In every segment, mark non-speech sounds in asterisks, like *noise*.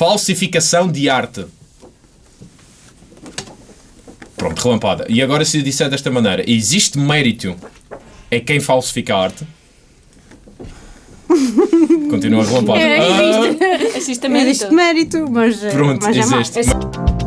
Falsificação de arte. Pronto, relampada. E agora se eu disser desta maneira, existe mérito em quem falsifica a arte? Continua relampada. É, Ah, existe. Existe mérito. Existe mérito, mas, eh, pronto, mas é existe. Relampada!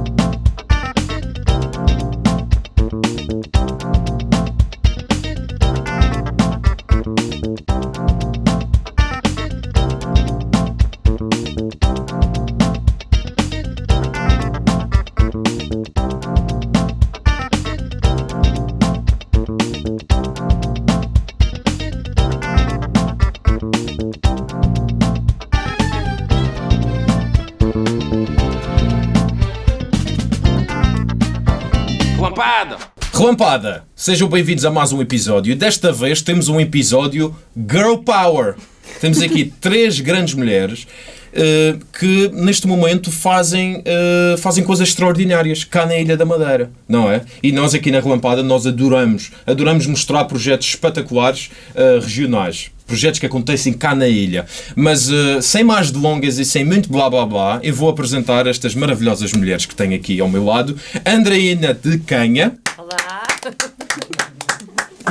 Relampada! Sejam bem-vindos a mais um episódio. Desta vez temos um episódio Girl Power. Temos aqui *laughs* três grandes mulheres eh, que neste momento fazem, eh, fazem coisas extraordinárias cá na Ilha da Madeira, não é? E nós aqui na Relampada nós adoramos, adoramos mostrar projetos espetaculares eh, regionais. Projetos que acontecem cá na ilha. Mas eh, sem mais delongas e sem muito blá blá blá, eu vou apresentar estas maravilhosas mulheres que tenho aqui ao meu lado. Andreina de Canha. Olá.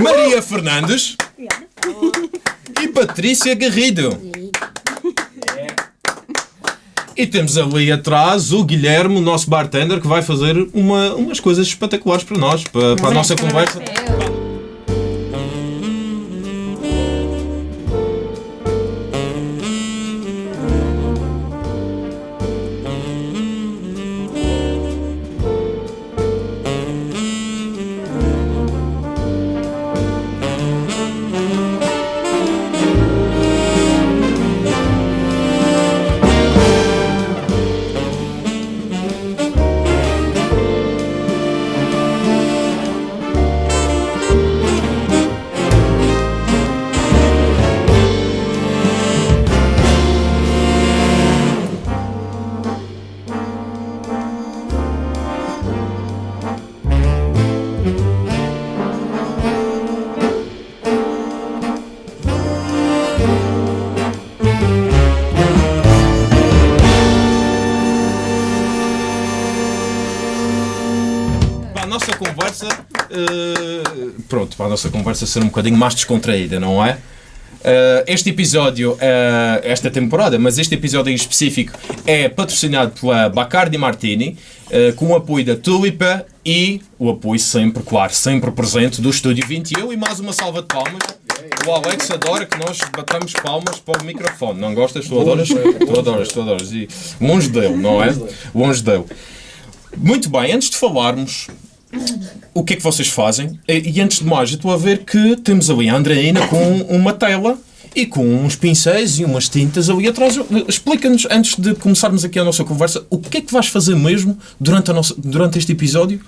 Maria Fernandes e Patrícia Garrido. E temos ali atrás o Guilherme, o nosso bartender, que vai fazer uma, umas coisas espetaculares para nós, para, para a nossa conversa. Para a nossa conversa ser um bocadinho mais descontraída, não é? Eh, este episódio, eh, esta temporada, mas este episódio em específico é patrocinado pela Bacardi Martini, eh, com o apoio da Tulipa e o apoio sempre, claro, sempre presente do Estúdio 21 e mais uma salva de palmas. O Alex adora que nós batamos palmas para o microfone. Não gostas? Tu adoras? Tu adoras, tu adoras. E longe dele, não é? Longe dele. Muito bem, antes de falarmos o que é que vocês fazem, e antes de mais, eu estou a ver que temos ali a Andreina com uma tela e com uns pincéis e umas tintas ali atrás. Explica-nos, antes de começarmos aqui a nossa conversa, o que é que vais fazer mesmo durante, a nossa, durante este episódio?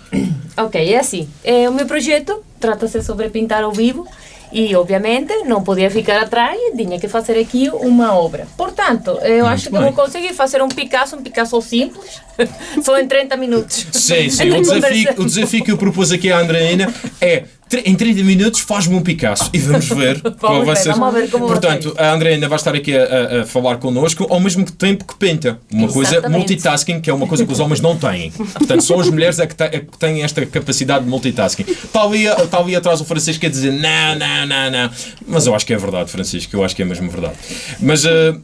Ok, é assim. É, o meu projeto trata-se sobre pintar ao vivo e, obviamente, não podia ficar atrás e tinha que fazer aqui uma obra. Portanto, eu acho que bem. vou conseguir fazer um Picasso, um Picasso simples, *laughs* só em 30 minutos. Sim, sim. O *laughs* desafio, o desafio que eu propus aqui à Andreina é em 30 minutos faz-me um Picasso e vamos ver qual vai ser. vamos ver como Portanto, a Andreina vai estar aqui a, a- falar connosco ao mesmo tempo que pinta. Uma coisa Exatamente. multitasking, que é uma coisa que os homens não têm. Portanto, só as mulheres é que, é que têm esta capacidade de multitasking. Está ali, está ali atrás o Francisco a dizer não, não, não, não. Mas eu acho que é verdade, Francisco. Eu acho que é mesmo verdade. Mas, eh,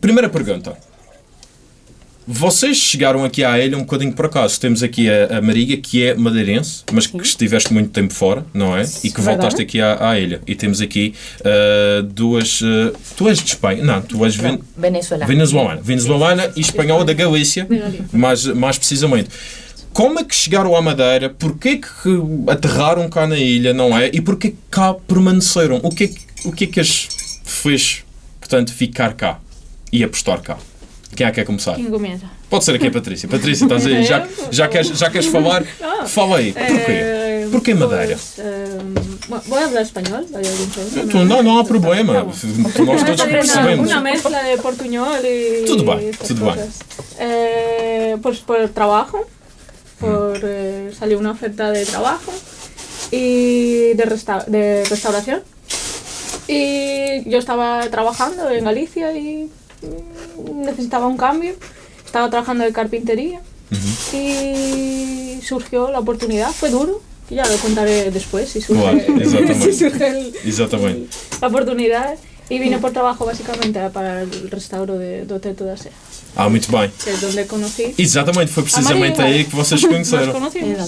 primeira pergunta. Vocês chegaram aqui à ilha um bocadinho por acaso. Temos aqui a, a Maria, que é madeirense, mas que estiveste muito tempo fora, não é? E que voltaste aqui à, à ilha. E temos aqui ah, duas. ah, tu és de Espanha? Não, tu és ven- Venezuela. venezuelana. Venezuelana e espanhola da Galícia, mais, mais precisamente. Como é que chegaram à Madeira? Porquê que aterraram cá na ilha, não é? E porquê que cá permaneceram? O que é que, o que, é que as fez, portanto, ficar cá e apostar cá? Quem é que quer começar? ¿Quién comienza? Pode ser aqui a Patrícia. Patrícia, estás aí? Já, *laughs* já, queres, já queres falar? *laughs* Fala aí. Porquê? Eh, Porquê Madeira? pues, eh, bueno, voy a hablar español, ¿hay algún problema? Tu- Não, não há problema. Nós todos percebemos. una mezcla de y Todo bien, estas todo bien. cosas. Eh, por trabajo, por eh, salió una oferta de trabajo y de, resta- de restauración. Y yo estaba trabajando en Galicia y necesitaba un cambio. estaba trabajando de carpintería y surgió la oportunidad. Fue duro, que ya lo contaré después si surge, Claro, exactamente. *laughs* si surge el- Exatamente. la oportunidad. Y vine por trabajo básicamente para el restauro de, do Teto da Sé, Ah, muito bem. que es donde conocí. Exatamente, foi precisamente aí que vocês *laughs* conheceram.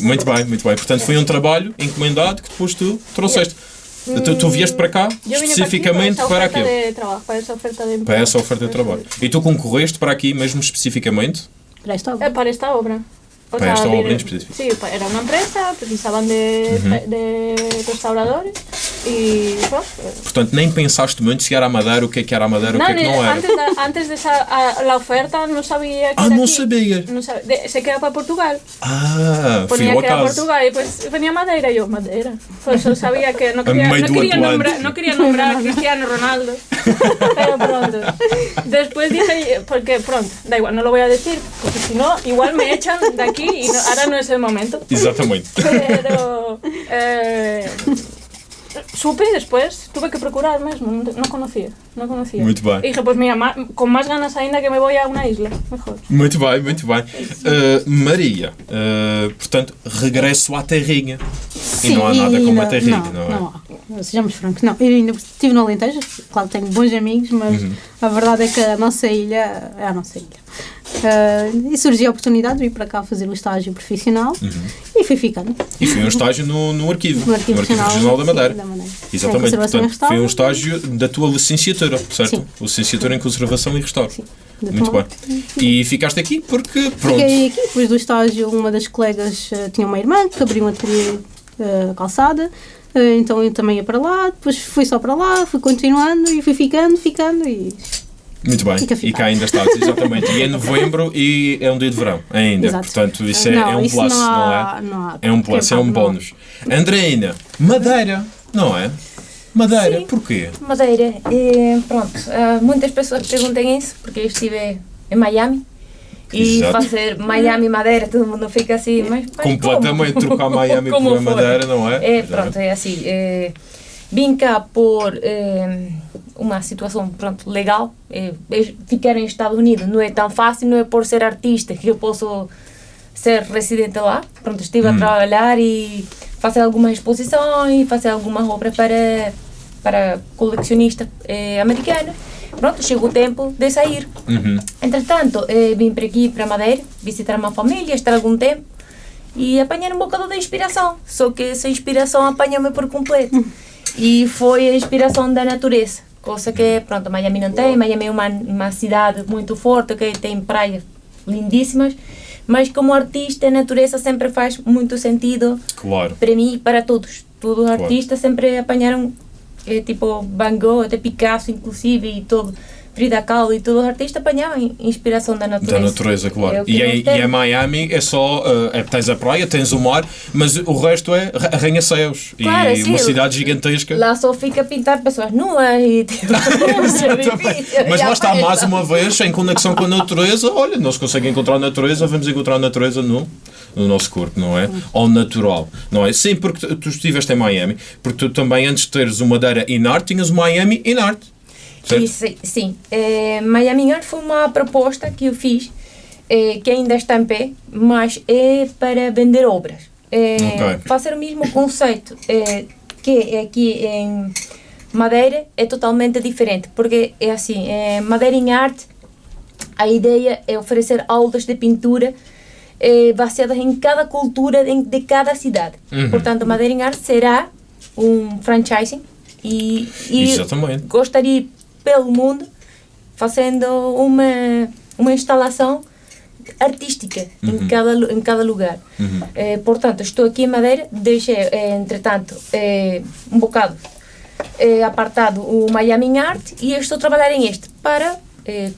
Muito bem, muito bem. Portanto, foi um trabalho encomendado que depois tu trouxeste. Tu, tu vieste para cá especificamente para, para para, aquilo. oferta de para esa oferta de Para essa oferta de trabalho. E tu concorreste para aqui mesmo especificamente? Para esta obra. para esta obra. O Para esta obra en específico. Sí, pa- era una empresa, precisaban de, de restauradores y bueno, eh, Portanto, nem pensaste muito se era Madeira, o que é que era a Madeira, o que é que não era. antes, de, antes de esa, a- la oferta no sabía que Ah, era não aquí. sabias? No sab- de- se queda para Portugal. Ah, fui Ponía ao que era. Portugal y pues venía Madeira y yo, Madeira. Pues yo sabía que no do quería, Atlántico. nombrar, no quería nombrar Cristiano Ronaldo. Pero pronto. Después dije, porque pronto, da igual, no lo voy a decir, porque si no, igual me echan de aquí y no- ahora no es el momento. Exatamente. Pero eh, supe después, tuve que procurar mesmo, no, no conocía, no conocía. Muito bem. Y dije, pues mira, con más ganas ainda que me voy a una isla, mejor. Muito bem, muito bem. Uh, Maria, uh, portanto, regresso à terrinha. e não há nada e como a terrinha, não, não, é? há. Sejamos francos, não. Eu ainda estive no Alentejo, claro tenho bons amigos, mas Uhum. A verdade é que a nossa ilha é a nossa ilha. Ah, e surgiu a oportunidade de vir para cá fazer o estágio profissional Uhum. e fui ficando E foi um estágio no, no arquivo, no Arquivo Regional, Regional da sim, Madeira. da Madeira. Exatamente, portanto, foi um estágio da tua licenciatura, certo? Sim. Licenciatura em Conservação e Restauro. Sim, Muito bem. E ficaste aqui porque, pronto, Fiquei aqui, depois do estágio, uma das colegas eh, tinha uma irmã que abriu um ateliê eh, calçada, então eu também ia para lá, depois fui só para lá, fui continuando e fui ficando, ficando e. muito bem. Fica E cá ainda estás, exatamente. E é novembro e é um dia de verão, ainda. Exato. Portanto, isso é, Não, é um isso plus, não não, há- é? não há É um plus, é um não bónus. Andreina, Madeira, não é? Madeira, Sim. porquê? Madeira, eh, pronto, ah, muitas pessoas perguntam isso porque eu estive em Miami e Exato. fazer Miami Madeira, todo mundo fica assim, mas, mas Completamente como? trocar Miami *laughs* Como por foi? Madeira, não é? É, pronto, é assim. É, vim cá por é, uma situação pronto, legal. É, é, ficar nos Estados Unidos não é tão fácil, não é por ser artista que eu posso ser residente lá. Pronto, estive a trabalhar e fazer algumas exposições, fazer algumas obras para, para colecionistas é, americanos. Pronto, chegou o tempo de sair. Uhum. Entretanto, eh, vim para aqui, para Madeira, visitar uma família, estar algum tempo e apanhar um bocado de inspiração. Só que essa inspiração apanhou-me por completo. E foi a inspiração da natureza. Coisa que, pronto, Miami não tem. Miami é uma, uma cidade muito forte, que tem praias lindíssimas. Mas como artista, a natureza sempre faz muito sentido Claro. para mim e para todos. Todos os Claro. artistas sempre apanharam, eh, tipo Van Gogh, até Picasso, inclusive, e todo, Frida Kahlo, e todos os artistas apanhavam inspiração da natureza. Da natureza, claro. É e, é, nós e é Miami, é só. é, tens a praia, tens o mar, mas o resto é arra- arranha-céus. Claro, e sim, uma cidade gigantesca. Lá só fica pintar pessoas nuas e tipo. *laughs* *laughs* Mas lá está, mais uma vez, em conexão com a natureza, olha, não se consegue encontrar a natureza, vamos encontrar a natureza no, no nosso corpo, não é? Ao natural, não é? Sim, porque tu, estiveste em Miami, porque tu também, antes de teres o Madeira in art, tinhas o Miami in art. Certo? E sim. Eh, Miami Art foi uma proposta que eu fiz, eh, que ainda está em pé, mas é para vender obras. Eh, Ok. Fazer o mesmo conceito eh, que aqui em Madeira é totalmente diferente, porque é assim, Madeira em Arte, a ideia é oferecer aulas de pintura eh, baseadas em cada cultura de, de cada cidade. Uhum. Portanto, Madeira em Arte será um franchising e, e gostaria pelo mundo fazendo uma uma instalação artística em cada em cada lugar. Eh, portanto, estou aqui em Madeira, deixei, eh, entretanto, eh, um bocado eh, apartado o Miami Art e estou a trabalhar em este para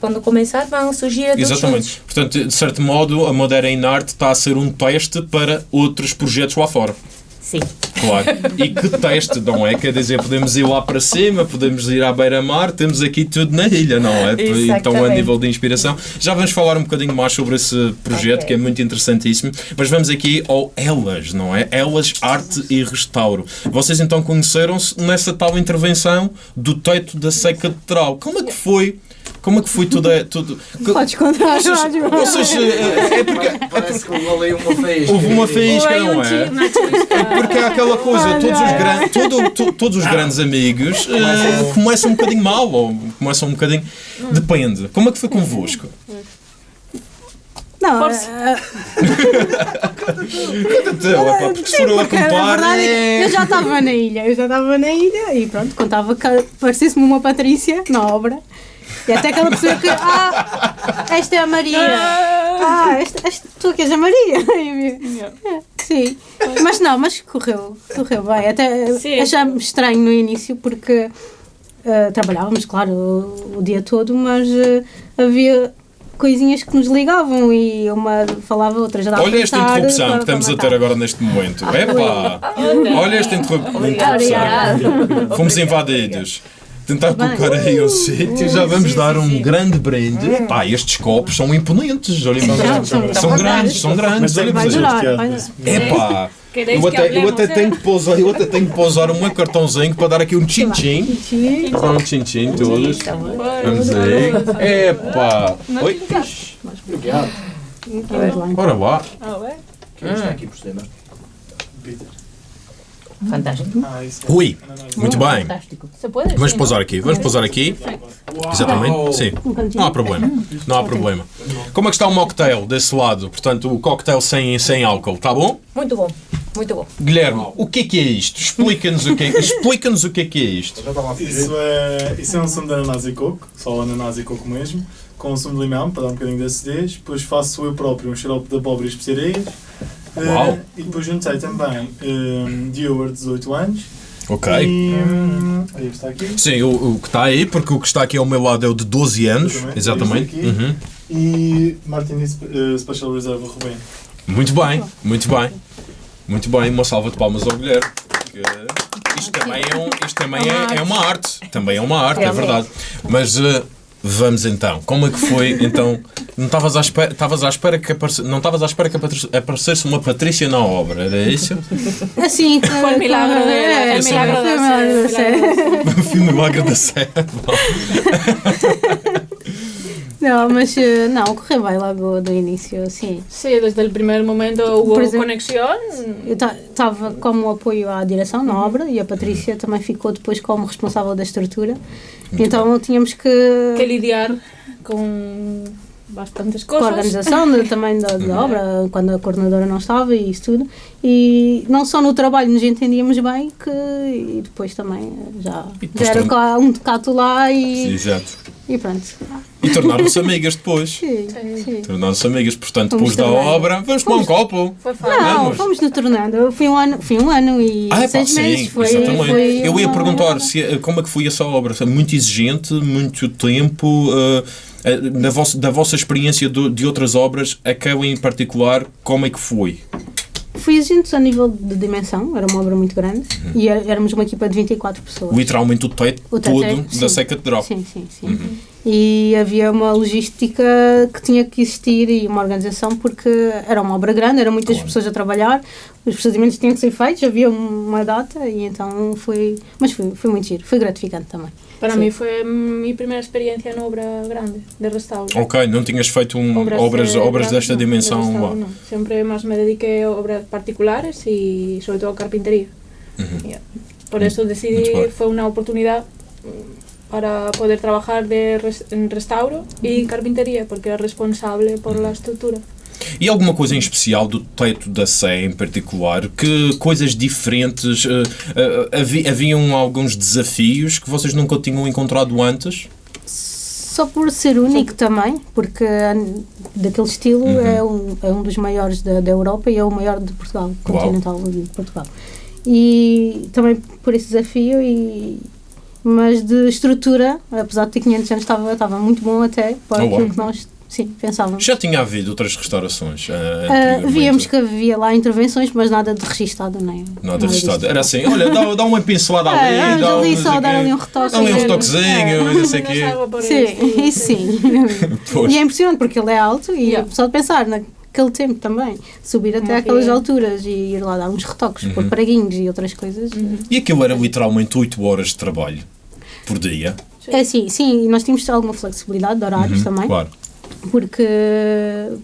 quando começar vão surgir outros Exatamente. juntos. Portanto, de certo modo, a Madeira in art está a ser um teste para outros projetos lá fora. Sim. Claro. E que teste, não é? Quer dizer, podemos ir lá para cima, podemos ir à beira-mar, temos aqui tudo na ilha, não é? Então, a nível de inspiração. Já vamos falar um bocadinho mais sobre esse projeto, Ok. que é muito interessantíssimo. Mas vamos aqui ao Elas, não é? Elas Arte e Restauro. Vocês então conheceram-se nessa tal intervenção do teto da Catedral. Como é que foi Como é que foi tudo? tudo Podes contar, vocês, Jorge. vocês, eh, é porque Parece que houve ali uma faísca. *laughs* houve uma faísca, Ou aí não é? chisca. Porque há aquela coisa, todos os, gran- todo- to- todos os grandes amigos eh, começam um bocadinho mal, ou começam um bocadinho. Depende. Como é que foi convosco? Não, Força. eh, é pá, porque se for eu a contar. é é- eu já estava na ilha, eu já estava na ilha e pronto, contava que parecesse-me uma Patrícia na obra. E até aquela pessoa que, ah, esta é a Maria. Ah, esta, esta, tu que és a Maria. *laughs* E eu, "É, Sim, mas não, mas correu, correu bem. Até Sim. estranho no início porque eh, trabalhávamos, claro, o, o dia todo, mas eh, havia coisinhas que nos ligavam e uma falava, outra já dava Olha esta estar, interrupção que estamos a ter agora neste momento. Epá! Olha esta interru- interrupção. Fomos invadidos. Tentar Bem. colocar aí o sítio, já vamos sim, dar sim, um sim. grande brinde. Pá, estes copos são imponentes. Olhem para São, são. São grandes, são grandes. Olhem Vai durar, durar. Epá! Eu até, eu até tenho que pousar, eu até tenho que pousar o meu cartãozinho para dar aqui um tchim-tchim. Para dar um tchim-tchim todos. Vamos aí. Epá! Oi. Obrigado. Vamos lá. Ora lá. A ver. Quem está aqui por cima? Fantástico. Ui, muito bem. Vamos pousar aqui. Vamos pousar aqui. Exatamente. Sim. Não há problema. Não há problema. Como é que está o mocktail desse lado? Portanto, o cocktail sem, sem álcool, tá bom? Muito bom. Muito bom. Guilherme, o que é que é isto? Explica-nos o que é, explica-nos o que é que é isto. Isso é, isso é um sumo de ananás e coco, só ananás e coco mesmo, com um sumo de limão para dar um bocadinho de acidez. Depois faço eu próprio um xarope de abóbora e especiarias. Eh, Uau. e depois juntei também um, Diower, 18 anos. Ok. E. hum, aí está aqui. Sim, o, o que está aí, porque o que está aqui ao meu lado é o de 12 anos. Exatamente. Aqui. Uhum. E Martini eh, Special Reserve Rubén. Muito bem, muito bem. Muito bem, uma salva de palmas ao Guilherme. Isto também é, um, isto também é, é uma arte. Também é uma arte, é Realmente. verdade. Mas eh, vamos então. Como é que foi? *laughs* Então, não estavas à espera, estavas à espera que aparece, não estavas à espera que aparece- aparecesse uma Patrícia na obra, era isso? Assim. *laughs* Foi el milagro de É, Foi o milagro da série. Fui no milagre da Sé. *laughs* Não, mas eh, não, correu bem logo do início, sim. Sí, desde el primer momento hubo Por exemplo, conexión. Eu estava como apoio à direção na obra e a Patrícia também ficou depois como responsável da estrutura. Então tínhamos que. que lidiar con bastantes com a organização de- também da, da obra, quando a coordenadora não estava e isso tudo. E não só no trabalho nos entendíamos bem, que e depois também já, já era cá um decato lá e, Exato. e pronto. E tornaram-se amigas depois. Sim, sim. Tornaram-se amigas, portanto, Fomos depois da obra, vamos tomar um copo. Foi fácil. Não, Vamos. fomos nos tornando. Foi um ano, foi um ano e Ah, é pá, seis sim, meses. Foi, exatamente. foi Eu ia uma- perguntar se, eh, como é que foi essa obra. Foi muito exigente, muito tempo. eh, eh, da, vossa, da vossa experiência do- de outras obras, aquela em particular, como é que foi? Foi exigente a nível de dimensão, era uma obra muito grande e era- éramos uma equipa de 24 pessoas. Literalmente o teto, O teto todo é- da. Seca de Drop. Sim, sim, sim. E havia uma logística que tinha que existir e uma organização porque era uma obra grande, eram muitas Claro. pessoas a trabalhar, os procedimentos tinham que ser feitos, havia uma data e então foi. Mas foi, foi muito giro, foi gratificante também. Para Sí. mí fue mi primera experiencia en obra grande, de restauro. Ok, não tinhas feito um, obras, de- obras, de- desta no, de dimensão restauro lá. no. Siempre más me dediqué a obras particulares y sobre todo carpintería. Ya. Por eso decidí, Mucho bien. fue una oportunidad mm, para poder trabajar de res- en restauro y carpintería, porque era responsable por la estructura. E alguma coisa em especial do teto da Sé em particular? Que coisas diferentes? eh, havi- haviam alguns desafios que vocês nunca tinham encontrado antes? Só por ser único também, porque daquele estilo Uhum. é, um, é um dos maiores da, da Europa e é o maior de Portugal, continental de Portugal. E também por esse desafio, e, mas de estrutura, apesar de ter 500 anos, estava, estava muito bom até para Oh, aquilo uau. que nós sim, pensávamos. Já tinha havido outras restaurações? anteriormente? víamos que havia lá intervenções, mas nada de registado, nem Nada registado. disso. Era assim, olha, dá, dá uma pincelada ali, É, vamos dá um, ali não só dar ali um retoque. Dá ali um É. retoquezinho, não sei o quê. Sim, isso *laughs* sim. *laughs* Pois. E é impressionante porque ele é alto e Yeah. só de pensar naquele tempo também, subir até aquelas alturas e ir lá dar uns retoques, pôr praguinhos e outras coisas. E aquilo era literalmente 8 horas de trabalho por dia. É assim, sim, nós tínhamos alguma flexibilidade de horários também, Uhum, Claro. Porque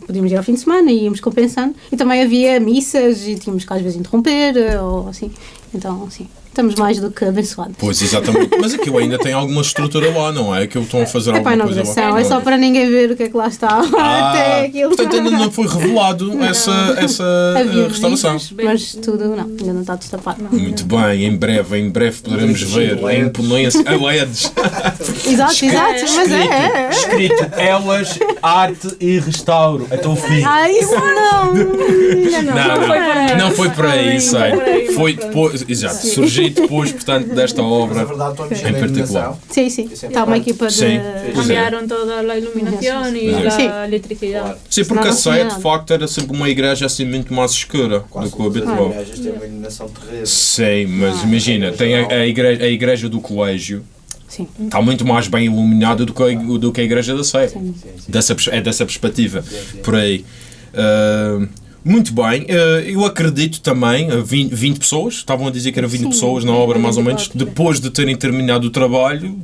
podíamos ir ao fim de semana e íamos compensando. E também havia missas e tínhamos que às vezes interromper eh, ou assim. Então, sim, estamos mais do que abençoados. Pois, exatamente. Mas aquilo ainda tem alguma estrutura lá, não é? Aquilo estão a fazer É para a alguma coisa lá. é só para ninguém ver o que é que lá está. *laughs* Ah, Até aquilo. portanto, ainda não foi revelado essa, essa *laughs* Havia eh, restauração. visitas, mas tudo não, ainda não está destapado. Muito bem, em breve, em breve poderemos ver a imponência. A LEDs. *laughs* Exato, exato, mas é, é, é. Escrito Elas, Arte e Restauro. Até o fim. Ah, isso não! Não. Não, foi por aí. não, não foi por aí, Não sei. foi depois, exato, surgiu depois, portanto, desta Mas obra. a Em particular. iluminação. Sim, sim. Isso é Está uma equipa de. Sim. Cambiaron toda Sí. la Sí. electricidad. Claro. Sim, porque a Sé, de facto, era sempre uma igreja assim muito mais escura Quase do que o habitual. igrejas têm uma iluminação terrível. Sim, mas Ah. imagina, tem a, a igreja, a igreja do colégio Sim. está muito mais bem iluminada do que a, do que a igreja da Sé. Sim. Sim, sim. Dessa, é dessa perspectiva, Sim, sim. por aí. Ah, muito bem, ah, eu acredito também, ah, 20, 20 pessoas, estavam a dizer que eram 20 Sim, pessoas na é, obra é mais ou 24, menos, depois de terem terminado o trabalho,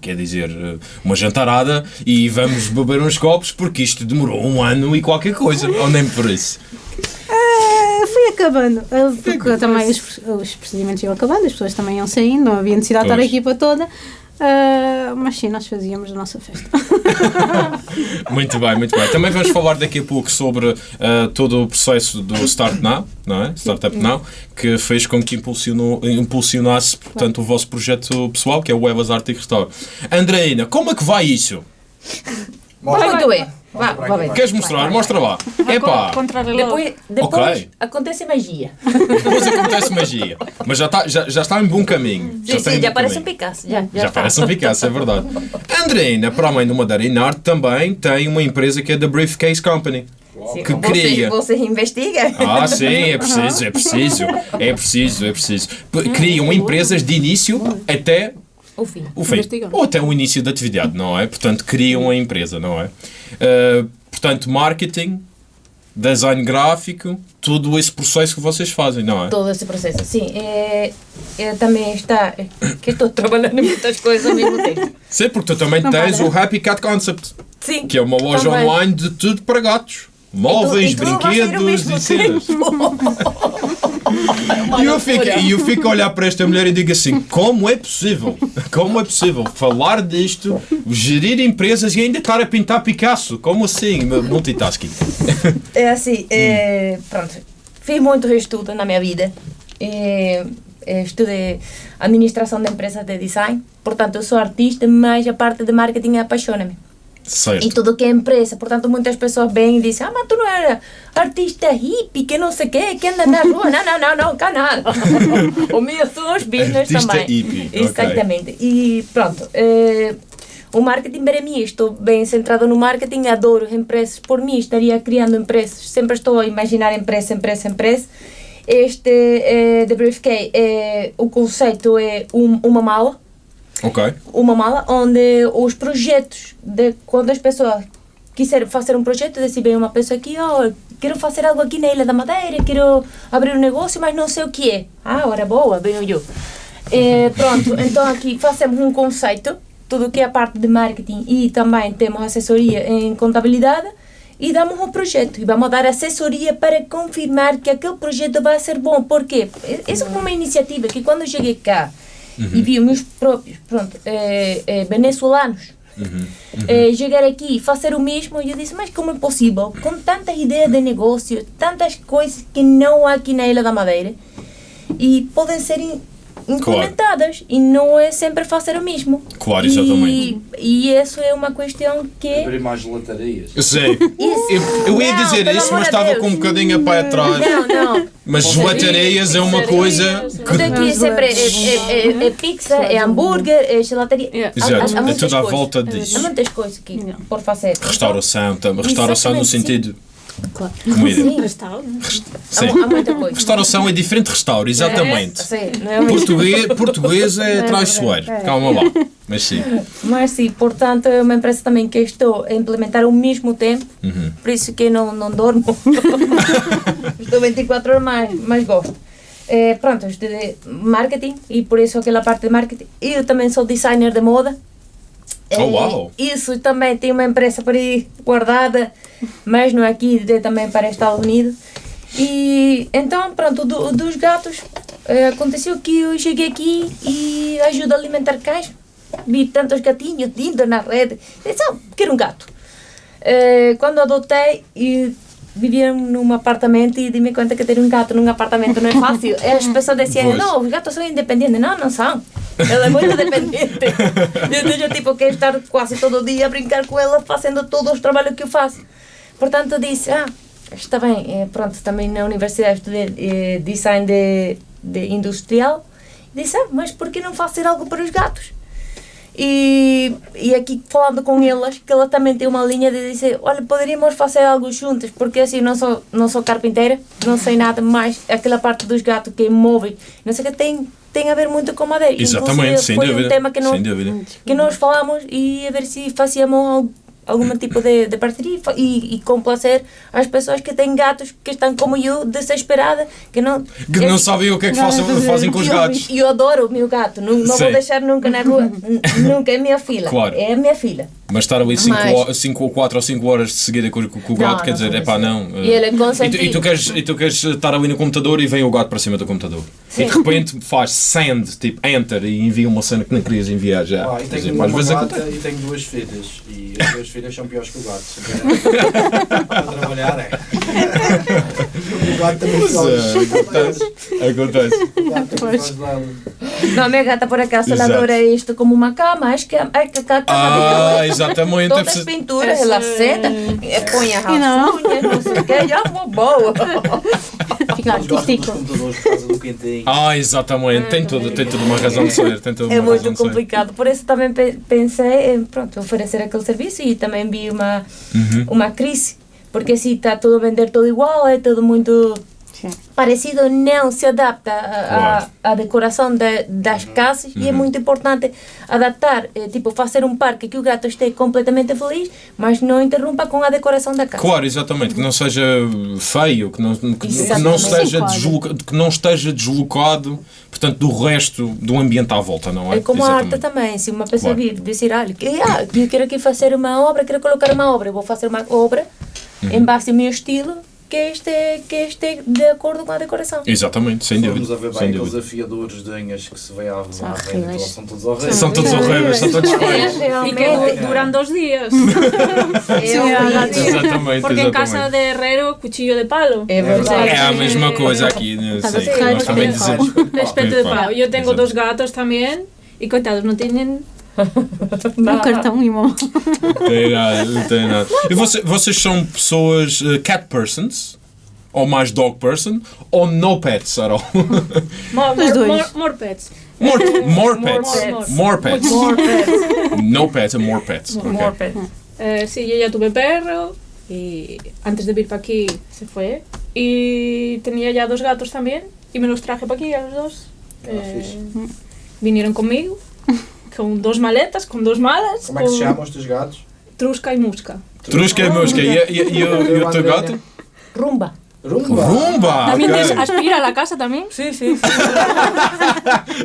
quer dizer, ah, uma jantarada e vamos beber uns copos porque isto demorou um ano e qualquer coisa, ou nem por isso. Fui acabando. Porque também os, os procedimentos iam acabando, as pessoas também iam saindo, não havia necessidade de estar a Pois. equipa toda. Ah, mas sim, nós fazíamos a nossa festa. *laughs* Muito bem, muito bem. Também vamos falar daqui a pouco sobre ah, todo o processo do Start Now, não é? Startup Now, que fez com que impulsionou, impulsionasse portanto, o vosso projeto pessoal, que é o Evas Arte e Restauro. Andreina, como é que vai isso? Bem. Mostra Vá, vá bem. Queres mostrar? Mostra lá. Epá. Depois, depois Ok. acontece magia. depois acontece magia. Mas já está, já, já está em bom caminho. Sim, está sim, em já bom parece um caminho. Picasso. Já, já, Já está. parece um Picasso, é verdade. Andreina, para além do Madeira Arte, também tem uma empresa que é da Briefcase Company. Sim, que você, cria. Você investiga? Ah, sim, é preciso, é preciso, é preciso, é preciso. P- Criam empresas de início até O fim. o fim. Ou até o início da atividade, não é? Portanto, criam a empresa, não é? Uh, portanto, marketing, design gráfico, todo esse processo que vocês fazem, não é? Todo esse processo. Sim, é, é, também está. que estou trabalhando em muitas coisas ao mesmo tempo. Sim, porque tu também Não tens o Happy Cat Concept, Sim. que é uma loja também. online de tudo para gatos. Móveis, E tudo- e ao brinquedos e cenas. *laughs* *laughs* E eu, fico, e eu fico a olhar para esta mulher e digo assim: como é possível? Como é possível falar disto, gerir empresas e ainda estar a pintar Picasso? Como assim? Multitasking. É assim, é, pronto. Fiz muito estudo na minha vida. É, é, estudei administração de empresas de design. Portanto, eu sou artista, mas a parte de marketing apaixona-me. E Certo. tudo que é empresa. Portanto, muitas pessoas vêm e dizem: Ah, mas tu não era artista hippie, que não sei o quê, que anda na rua. não, não, não, não, cá nada. *laughs* o meu são os business Artista também. hippie. Exatamente. E pronto. eh, o marketing para mim, estou bem centrado no marketing, adoro empresas. Por mim, estaria criando empresas. Sempre estou a imaginar empresa, empresa, empresa. Este eh, The Briefcase, eh, o conceito é um- uma mala Ok. uma mala onde os projetos de quando as pessoas quiserem fazer um projeto, desse vem uma pessoa aqui, oh, quero fazer algo aqui na Ilha da Madeira, quero abrir um negócio, mas não sei o que é. Ah, hora boa, venho eu. Eh, *laughs* pronto, então aqui fazemos um conceito, tudo que é a parte de marketing e também temos assessoria em contabilidade e damos um projeto e vamos dar assessoria para confirmar que aquele projeto vai ser bom. Por quê? Essa foi uma iniciativa que quando eu cheguei cá e vi os meus próprios pronto, eh, eh, venezuelanos. Eh, chegar aqui e fazer o mesmo, eu disse, mas como é possível? Com tantas ideias de negócio, tantas coisas que não há aqui na Ilha da Madeira e podem ser in- implementadas e não é sempre fazer o mesmo. Claro, E, exatamente. e isso é uma questão que Abrir mais gelatarias. Eu sei. Eu, eu ia Não, dizer isso, mas estava Deus. com um bocadinho a pé atrás. Não, não. Mas gelatareias é uma coisa Tudo aqui sempre é, é, é, é pizza, é hambúrguer, é gelataria. Yeah. Há- há- Exato, há é muitas tudo à coisas. volta Há disso. muitas coisas aqui por fazer. Restauração, tam- restauração no sentido Claro. comida. Sim, Restauro. Sim. há, há muita coisa. Restauração é diferente de restauro, exatamente. Sim, não é mesmo. Português, *laughs* português é traiçoeiro. Calma lá. Mas sim. *laughs* Mas sim, portanto, é uma empresa também que estou a implementar ao mesmo tempo, Uhum. por isso que não, não dormo. *laughs* estou 24 horas, mas, mas gosto. Eh, pronto, estudei marketing e por isso aquela parte de marketing. Eu também sou designer de moda, Oh, Eh, uau. Isso também tem uma empresa por aí guardada, mas não é aqui, é também para Estados Unidos. E então, pronto, do- dos gatos, eh, aconteceu que eu cheguei aqui e ajudo a alimentar cães. Vi tantos gatinhos lindos na rede. Disse, ah, quero um gato. Eh, quando adotei, e vivia num apartamento e dei-me conta que ter um gato num apartamento não é fácil. *laughs* As pessoas diziam, não, os gatos são independentes. Não, não são. Ela é muito dependente. Então eu tipo quero estar quase todo dia a brincar com ela, fazendo todos os trabalhos que eu faço. Portanto, disse, ah, está bem, eh, pronto, também na universidade estudei eh, design de, de industrial. Disse, ah, mas por que não fazer algo para os gatos? E, e aqui falando com elas, que ela também tem uma linha de dizer, olha, poderíamos fazer algo juntas, porque assim, não sou, não sou carpinteira, não sei nada, mas aquela parte dos gatos que é móvel, não sei o que, tem, tem a ver muito com madeira. Exatamente, Inclusive, sem foi dúvida. um tema que nós, que nós falamos e a ver se fazíamos al- algum tipo de, de parceria e e, complacer as pessoas que têm gatos que estão como eu, desesperadas, que não... Que não sabem o que é que Não, fazer- fazem com os eu, gatos. eu adoro o meu gato, não, não vou deixar nunca na rua, nunca é minha filha, Claro. é a minha filha. Mas estar ali Mas- 5 ou 4 ou 5 horas de seguida com, com- o Não, gato, quer não dizer, é pá, não. E ele é e, tu, e, tu queres, e tu queres estar ali no computador e vem o gato para cima do computador. Sim. E de repente faz send, tipo enter, e envia uma cena que não querias enviar já. Ah, e dizer, tenho às uma vezes gata e tenho duas filhas. E as duas filhas são piores que o gato. Para *laughs* trabalhar é. O gato também é, acontece. Acontece. O gato. Não, a minha gata por acaso ela adora isto como uma cama, acho que, acho que a cama Ah, exatamente. Todas é as pinturas, ela senta, eh, põe as E não? não sei o que, já vou boa. *laughs* Fica artístico. Ah, exatamente. Tem tudo, tem tudo uma razão de ser. Tem tudo É uma razão muito de ser. complicado, por isso também pe- pensei em pronto, oferecer aquele serviço e também vi uma, Uhum. uma crise, porque se está tudo a vender tudo igual, é tudo muito Sim. parecido, não se adapta à decoração de- das casas e é Uhum. muito importante adaptar, eh, tipo fazer um parque que o gato esteja completamente feliz, mas não interrompa com a decoração da casa. Claro, exatamente, que não seja feio, que não, que não Exatamente. esteja Sim, claro. desloca- que não esteja deslocado, portanto, do resto do ambiente à volta, não é? É como a arte Exatamente. também, se uma pessoa Claro. vir dizer, olha, que, ah, eu quero aqui fazer uma obra, quero colocar uma obra, eu vou fazer uma obra Uhum. em base ao meu estilo, que este, que este de acordo com a decoração. Exatamente, sem Vamos dúvida. a ver Sem bem aqueles dúvida. afiadores de unhas que se vê à São eles são todos horríveis. São todos horríveis, são todos É, feios. *laughs* E que días. *laughs* É Sim, horrível. Exatamente, Porque en casa de herrero, cuchillo de palo. É verdade. É a mesma coisa aqui, né? Casa sim, de ferreiro, nós também dizemos. Espeto de palo. Tengo exato. dos gatos también. Y coitados, no tienen Um cartão e uma. Não tem nada, não tem nada. E você- vocês são pessoas uh, cat persons? Ou mais dog person? Ou no pets at all? more, more, dois. more, more pets. More, *laughs* more More pets. More pets. More pets. No pets and more pets. More ok. pets. Eh, sí, yo ya tuve perro. Y antes de vir para aquí se fue. Y tenía ya dos gatos también. Y me los traje para aquí a los dos. Ah, Eh, vinieron conmigo. *laughs* Con dos maletas, con dos malas. Como é que se con chamam os teus gatos? Trusca y musca. Trusca e mosca. E, e, e, o- e o teu gato? Rumba. Rumba! Rumba! También ok. des- aspira a la casa también. Sim, sim, sim.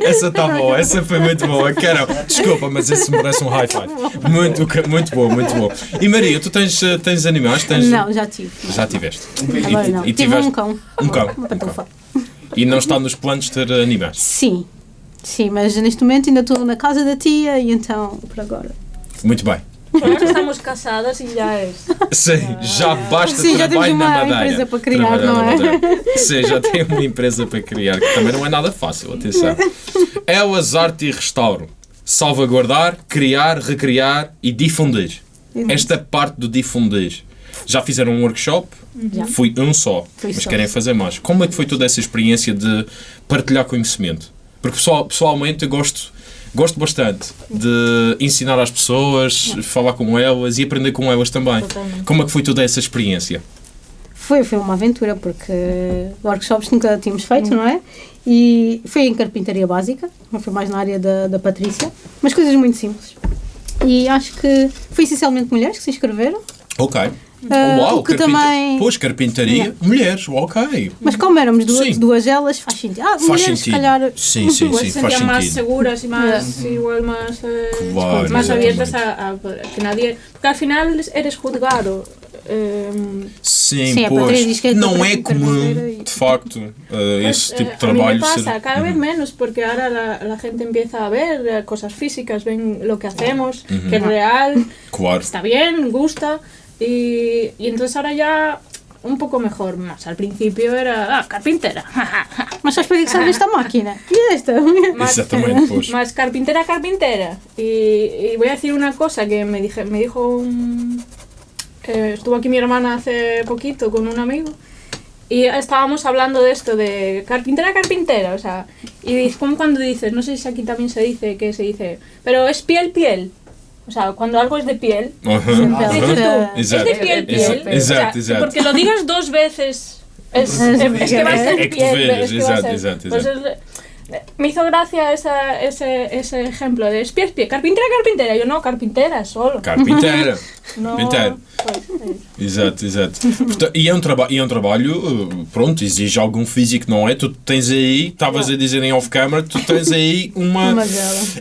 Essa está boa, essa foi muito boa. Quero, desculpa, mas esse merece um high five. Muito, ca- muito bom, muito bom. E Maria, tu tens, eh, tens animais? Tens, Não, já tive. Já tiveste. Agora não. e Tive tiveste um cão. um cão. Uma um cão. E não está nos planos de ter animais. Sim. Sim, mas neste momento ainda estou na casa da tia e então, por agora. Muito bem. Estamos casadas y ya es. Sim, já basta Sim, já trabalho na uma madeira. empresa para criar, não é? Sim, já tem uma empresa para criar, que também não é nada fácil, atenção. Elas Arte e Restauro. Salvaguardar, criar, recriar e difundir. Esta parte do difundir. Já fizeram um workshop? Já. Fui um só, Fui mas só. querem fazer mais. Como é que foi toda essa experiência de partilhar conhecimento? Porque pessoal, pessoalmente eu gosto, gosto bastante de ensinar às pessoas, falar com elas e aprender com elas também. Totalmente. Como é que foi toda essa experiência? Foi, foi uma aventura, porque workshops nunca tínhamos feito, não é? E foi em carpintaria básica, não foi mais na área da, da Patrícia, mas coisas muito simples. E acho que foi essencialmente mulheres que se inscreveram. Ok. Ah, Uau, o que carpinta- também. Pois, carpintaria, mulheres, ok. Mas como éramos duas, duas elas, faz sentido. Ah, Faz mulheres, se sentido. calhar. Sim, sim, sim, se faz sentido. seguras y más, igual más, eh, Claro, exatamente. abiertas a, a que nadie... Porque al final eres juzgado. eh, Sim, Sim, a pois. é não é comum, e- de facto, eh, pues, esse tipo eh, de a trabalho pasa ser. cada vez Uhum. menos porque ahora la, la gente empieza a ver eh, cosas físicas, ven lo que hacemos, que es real, Claro. está bien, gusta y, y entonces ahora ya un poco mejor, más al principio era ah, carpintera, Mas serve esta máquina? E esta? *laughs* más, *laughs* más carpintera, carpintera. Y, y voy a decir una cosa que me, dije, me dijo un... eh, estuvo aquí mi hermana hace poquito con un amigo y estábamos hablando de esto, de carpintera, carpintera, o sea, y es como cuando dices, no sé si aquí también se dice, que se dice, pero es piel, piel. O sea, cuando algo es de piel, Aham, dices aham. tú, es de piel, piel. Exato, O sea. Porque lo digas dos veces, es, es, es que va a ser piel. veres, es me hizo gracia esa, ese, ese ejemplo de es piel, piel. Carpintera, carpintera. Yo no, carpintera solo. *laughs* No, pues, eh, Exato, exato. Portanto, e, é um e é um trabalho, eh, pronto, exige algum físico, não é? Tu tens aí, estavas a dizer em off-camera, tu tens aí uma.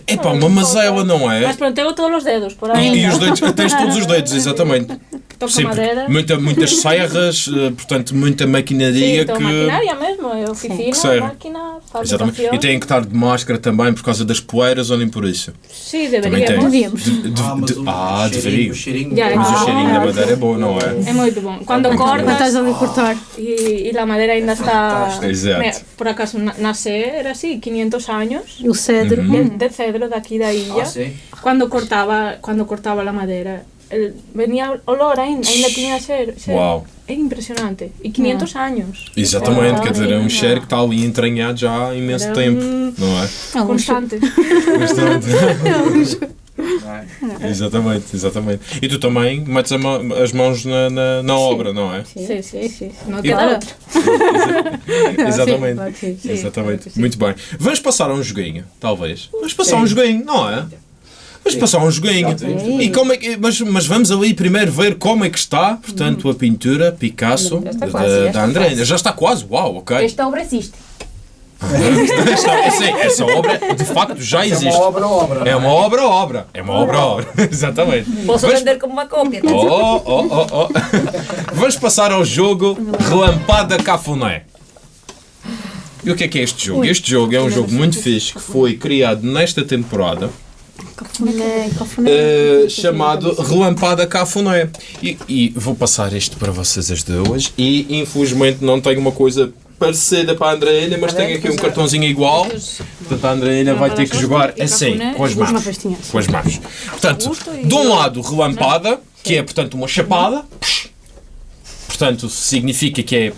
É pá, uma mazela, não é? Mas pronto, tengo todos los dedos por E, ahí. e os dedos, tens todos os dedos, exatamente. Toco Sim, madeira. muita, muitas *laughs* serras, eh, portanto, muita maquinaria todo que. maquinaria mesmo, eh, oficina, Que serve. máquina, Exatamente. E têm que estar de máscara também por causa das poeiras ou nem por isso. Tem. deberíamos. Devíamos. De- de- Ah, mas de- o ah, cheirinho- deveria. o cheirinho Ya, Mas o Ah, cheirinho da madeira é bom, não é? É muito bom. Quando bom. Quando estás cortas ali a cortar. y, y la madera ainda está... Exato. Por acaso na- na sé, era así, 500 años. E o cedro. de, de cedro aquí de ahí Ah, sim. cuando cortaba cuando cortaba la madera el- venía olor ainda, ainda tinha ser, ser Uau. é impressionante e 500 años Exatamente, Ah, quer dizer, é um não. cheiro que está ali entranhado já há imenso Era tempo, um- não é? É um constante. Não *laughs* é? exatamente, exatamente. E tu também metes ma- as mãos na, na, na obra, não é? sí, sí, sí. no E- queda Claro. Exatamente. Sim, sim, sim. Exatamente. Muito bem. Vamos passar a um joguinho, talvez. Vamos passar a um joguinho, não é? Vamos passar a um joguinho. Sim. E como é que, mas, mas vamos ali primeiro ver como é que está, portanto, a pintura Picasso da, quase, da quase. Já está quase, uau, ok. Esta obra existe. *laughs* Esta, essa, essa obra, de facto, já É existe. uma obra-obra. É uma obra-obra. É uma obra-obra. *laughs* Exatamente. Posso Vamos- vender como uma cópia. Oh, oh, oh, oh. *laughs* Vamos passar ao jogo Relampada Cafuné. E o que é que é este jogo? Este jogo é um jogo muito fixe que foi criado nesta temporada Cafuné, cafuné. eh, chamado Relampada Cafuné. E, e vou passar isto para vocês as duas e infelizmente não tenho uma coisa parecida para a Andreina, mas tenho aqui um cartãozinho igual. Portanto, a Andreina vai ter que jogar assim, com as mãos. Com as mãos. Portanto, de um lado, relampada, que é, portanto, uma chapada. Portanto, significa que é,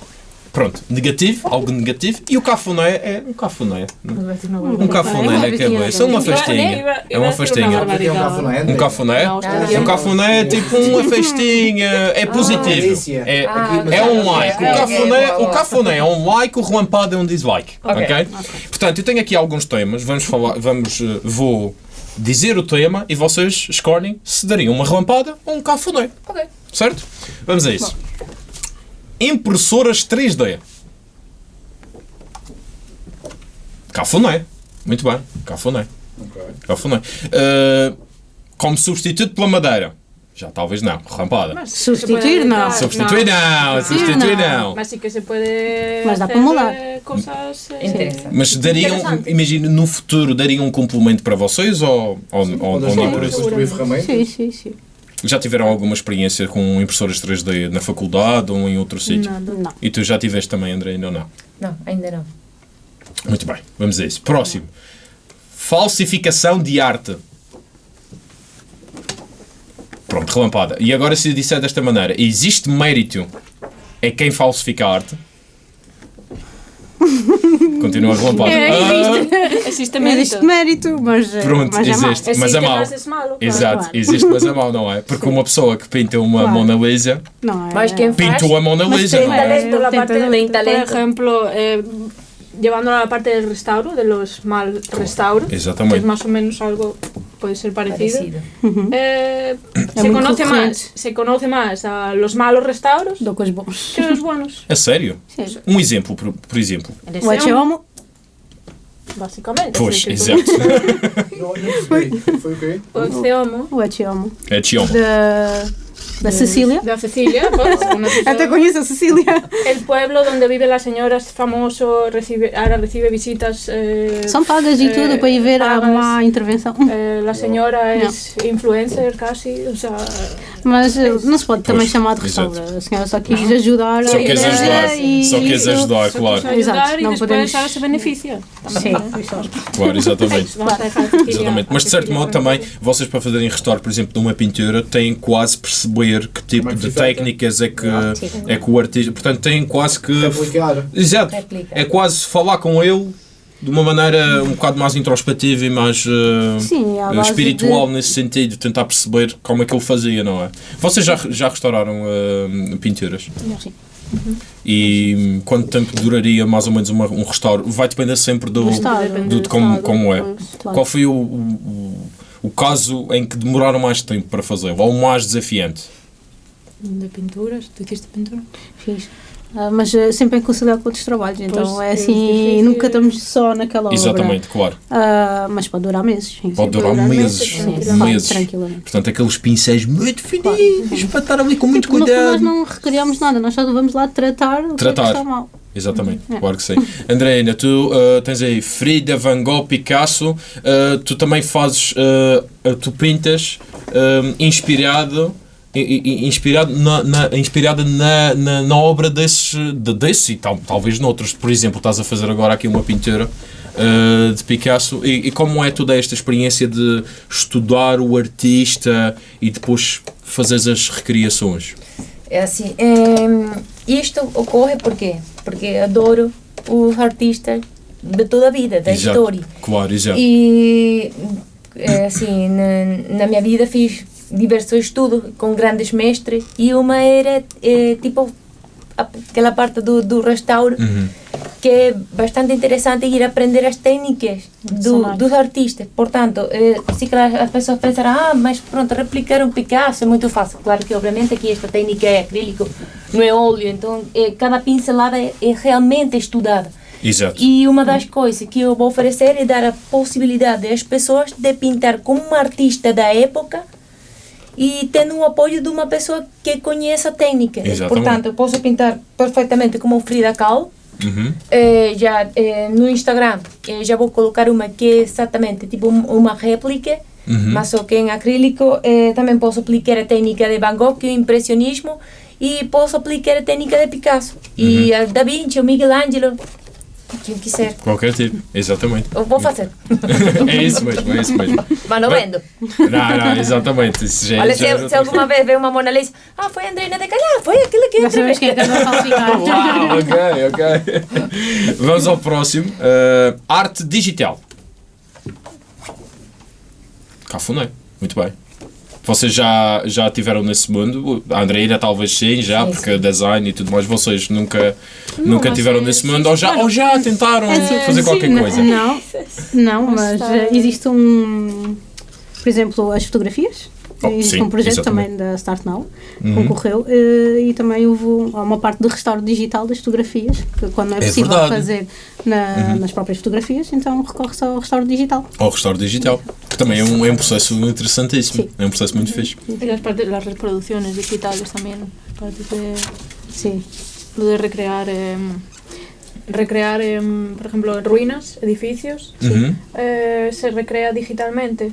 pronto, negativo, algo negativo. E o cafuné é um cafuné. Um cafuné na cabeça. Uma festinha. É uma festinha. É um cafuné. Um cafuné? Um cafuné é tipo uma festinha. É positivo. É, é um like. O cafuné, o cafuné é um like, o relampada é um dislike. Ok? Portanto, eu tenho aqui alguns temas. Vamos falar. Vamos. eh, Vou dizer o tema e vocês escolhem se dariam uma relampada ou um cafuné. Ok. Certo? Vamos a isso. Impressoras 3D. Cafuné. Muito bem. Cafuné. Ok. Cafuné. Uh, como substituto pela madeira. Já talvez não. Relampada. Substituir, não. Substituir não. Substituir não. Mas sí que se puede Mas dá para mudar. eh, cosas eh, Interessa. Mas dariam, imagina, no futuro, dariam um complemento para vocês ou, ou, ou, ou construir ferramentas. Sim, sim, sim. Já tiveram alguma experiência com impressoras 3D na faculdade ou em outro sítio? Não. E tu já tiveste também, André, ainda ou não? Não, ainda não. Muito bem, vamos a isso. Próximo. Falsificação de arte. Pronto, relampada. E agora se eu disser desta maneira, existe mérito em quem falsifica a arte? Continua relampada. É, Ah, existe Não mérito. existe mérito, mas, eh, Pronto, mas é mau. existe. Mas é Existe, mau. mas malo. claro. Exato, claro. existe, mas é mau, não é? Porque uma pessoa que pinta uma Claro. Mona Lisa Não é. Mas quem faz... pintou a Mona Mas Lisa, tem não é? talento, Tem parte talento. Por ejemplo, eh, llevándolo a la parte del restauro, de los mal restauros, que es más o menos algo, puede ser parecido. Parecido. Eh, É se, conoce más, se conoce más a los malos restauros Do que os bons. que buenos, *laughs* A sério? Sim. Um exemplo, por, por exemplo. O Echeomo, básicamente. Pois, exato. *laughs* O quê? O Ceomo, o Echeomo. É Chioma. Da, da Cecília. de Cecilia, pues, una Até ciudad- conheço a Cecília. el pueblo donde vive la señora es famoso, recibe, ahora recibe visitas. eh, São pagas e eh, tudo para ir ver a pagas. má intervenção. Eh, la señora es influencer casi, o sea, Mas eh, não se pode também Pois, chamar de exato. restaura. A senhora só quis ajudar. Só ideia ajudar. e- Só queres ajudar, só claro. quiso ayudar Exacto, y no después podemos- ahora se beneficia. Sim, exato. Claro, exatamente. Exatamente. Mas de certo modo também, vocês para fazerem restauro, por exemplo, de uma pintura, têm quase perceber que tipo de técnicas é que, Ah. é que o artista. Portanto, têm quase que. Exato. É quase falar com ele de uma maneira um bocado mais introspectiva e mais eh, Sim, espiritual de- nesse sentido, tentar perceber como é que ele fazia, não é? Vocês já, já restauraram eh, pinturas? Sim. E hum, quanto tempo duraria mais ou menos uma- um restauro? Vai depender sempre do, Do de como, como é. Qual foi o, o, o- caso em que demoraram mais tempo para fazer? Ou o mais desafiante? De pinturas, ¿tú hiciste pintura? Fiz. Ah, mas eh, sempre em conciliar com outros trabalhos, então Pois, é é assim, difícil. nunca estamos só naquela obra. Exatamente, claro. Ah, mas pode durar meses. Sim. Pode durar durar meses. meses, Sim, meses. tranquilamente. Portanto, aqueles pincéis muito fininhos para estar ali com muito Tipo, fundo, nós cuidado. não recriamos nada, nós só vamos lá tratar o que é Tratar. que está mal. Exatamente, É. claro que sim. Andreina, tu uh, tens aí Frida, Van Gogh, Picasso, uh, tu também fazes, uh, uh, tu pintas inspirado, inspirado, na, na- inspirada na, na, na obra desses, de, desse e tal, talvez noutros. Por exemplo, estás a fazer agora aqui uma pintura uh, de Picasso e, e como é toda esta experiência de estudar o artista e depois fazeres as recriações? É assim, em, isto ocorre por quê? Porque adoro os artistas de toda a vida, da Exato. história. Claro, exato. E é assim, na, na minha vida fiz diversos estudos com grandes mestres e uma era eh, tipo a- aquela parte do, do restauro Uhum. que é bastante interessante ir aprender as técnicas do, dos artistas. Portanto, se calhar as pessoas pensarão, ah, mas pronto, replicar um Picasso é muito fácil. Claro que, obviamente, aqui esta técnica é acrílico, não é óleo, então eh, cada pincelada é, é realmente estudada. Exato. E uma das coisas que eu vou oferecer é dar a possibilidade às pessoas de pintar como um artista da época e tendo o apoio de uma pessoa que conheça a técnica. Exatamente. Portanto, eu posso pintar perfeitamente como Frida Kahlo. Uhum. Eh, já eh, no Instagram eh, já vou colocar uma que é exatamente tipo um- uma réplica, Uhum. mas só que em acrílico. Eh, também posso aplicar a técnica de Van Gogh, é o impressionismo, e posso aplicar a técnica de Picasso. E a Da Vinci, o Michelangelo, quem quiser. Qualquer tipo, exatamente. Eu vou fazer. é isso mesmo, é isso mesmo. Mas não vendo. Não, não, exatamente. Isso já, Olha, já se, se outra alguma vez vê uma Mona Lisa, ah, foi a Andreina de Calhar, foi aquilo que Já sabemos quem é que. Uau, ok, ok. Vamos ao próximo. Uh, arte digital. Cafuné. Muito bem. Vocês já, já tiveram nesse mundo? A Andreina talvez sim, já, Sim, porque design e tudo mais. Vocês nunca, nunca mas tiveram é- nesse sim, mundo? Ou já, ou já tentaram É fazer sim, qualquer não- coisa? Não, não, Mas eh, existe um, por exemplo, as fotografias. Oh, existe sim, um projeto exatamente. também da Start Now, Uhum. concorreu, eh, e também houve um- há uma parte de restauro digital das fotografias, que quando não é É possível verdade. Uhum. fazer na- nas próprias fotografias, então recorre-se ao restauro digital. Ou restauro digital. Que também é um, é um processo interessantíssimo. Sim. É um processo muito fixe. Y las, partes, las reproducciones digitales también, partes de, Sim. lo de recrear, em, recrear por ejemplo, ruinas, edificios, Uhum. eh, se recrea digitalmente.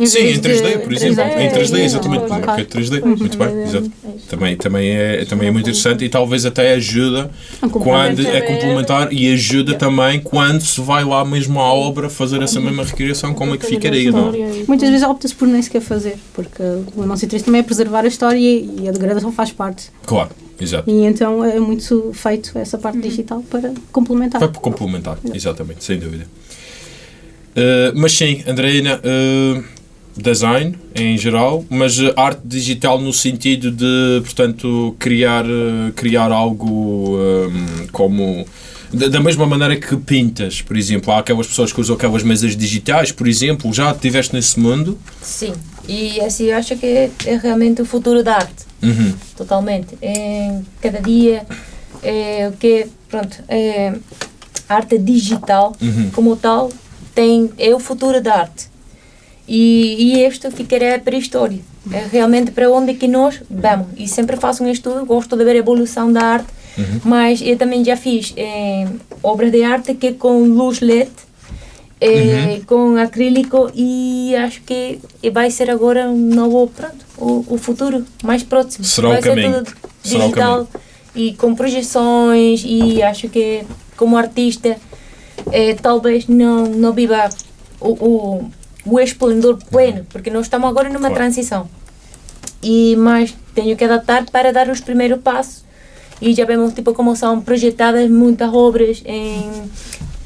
Em Sim, em 3D, de- por exemplo. Exato. Em 3D, É, exatamente. é, é claro. 3D. Pois, Muito em bem, de- exato. é. Também, também, é, também é muito interessante e talvez até ajuda Um quando é complementar e ajuda também quando se vai lá mesmo à obra fazer essa mesma recriação, como é que ficaria, não? é? Muitas vezes opta-se por nem sequer fazer, porque o nosso interesse também é preservar a história e a degradação faz parte. Claro, exato. E então é muito feito essa parte digital para complementar. Por complementar, exatamente, sem dúvida. Uh, mas sim, Andreina, uh, design em geral, mas uh, arte digital no sentido de, portanto, criar, uh, criar algo um, como. Da, mesma maneira que pintas, por exemplo, há aquelas pessoas que usam aquelas mesas digitais, por exemplo, já estiveste nesse mundo? Sim. E assim eu acho que é, é realmente o futuro da arte, Uhum. totalmente. É, cada dia é o que pronto, é, arte digital Uhum. como tal tem é o futuro da arte. E, e isto ficará para a história. É realmente para onde que nós vamos. E sempre faço um estudo, gosto de ver a evolução da arte, mas eu também já fiz eh, obras de arte que com luz LED, eh, com acrílico e acho que vai ser agora um novo, pronto, o, o futuro mais próximo. Será o vai caminho. ser tudo o digital e com projeções e acho que como artista eh, talvez não, não viva o, o, o esplendor pleno, porque nós estamos agora numa Claro. transição. E, mas tenho que adaptar para dar os primeiros passos e já vemos tipo como são projetadas muitas obras em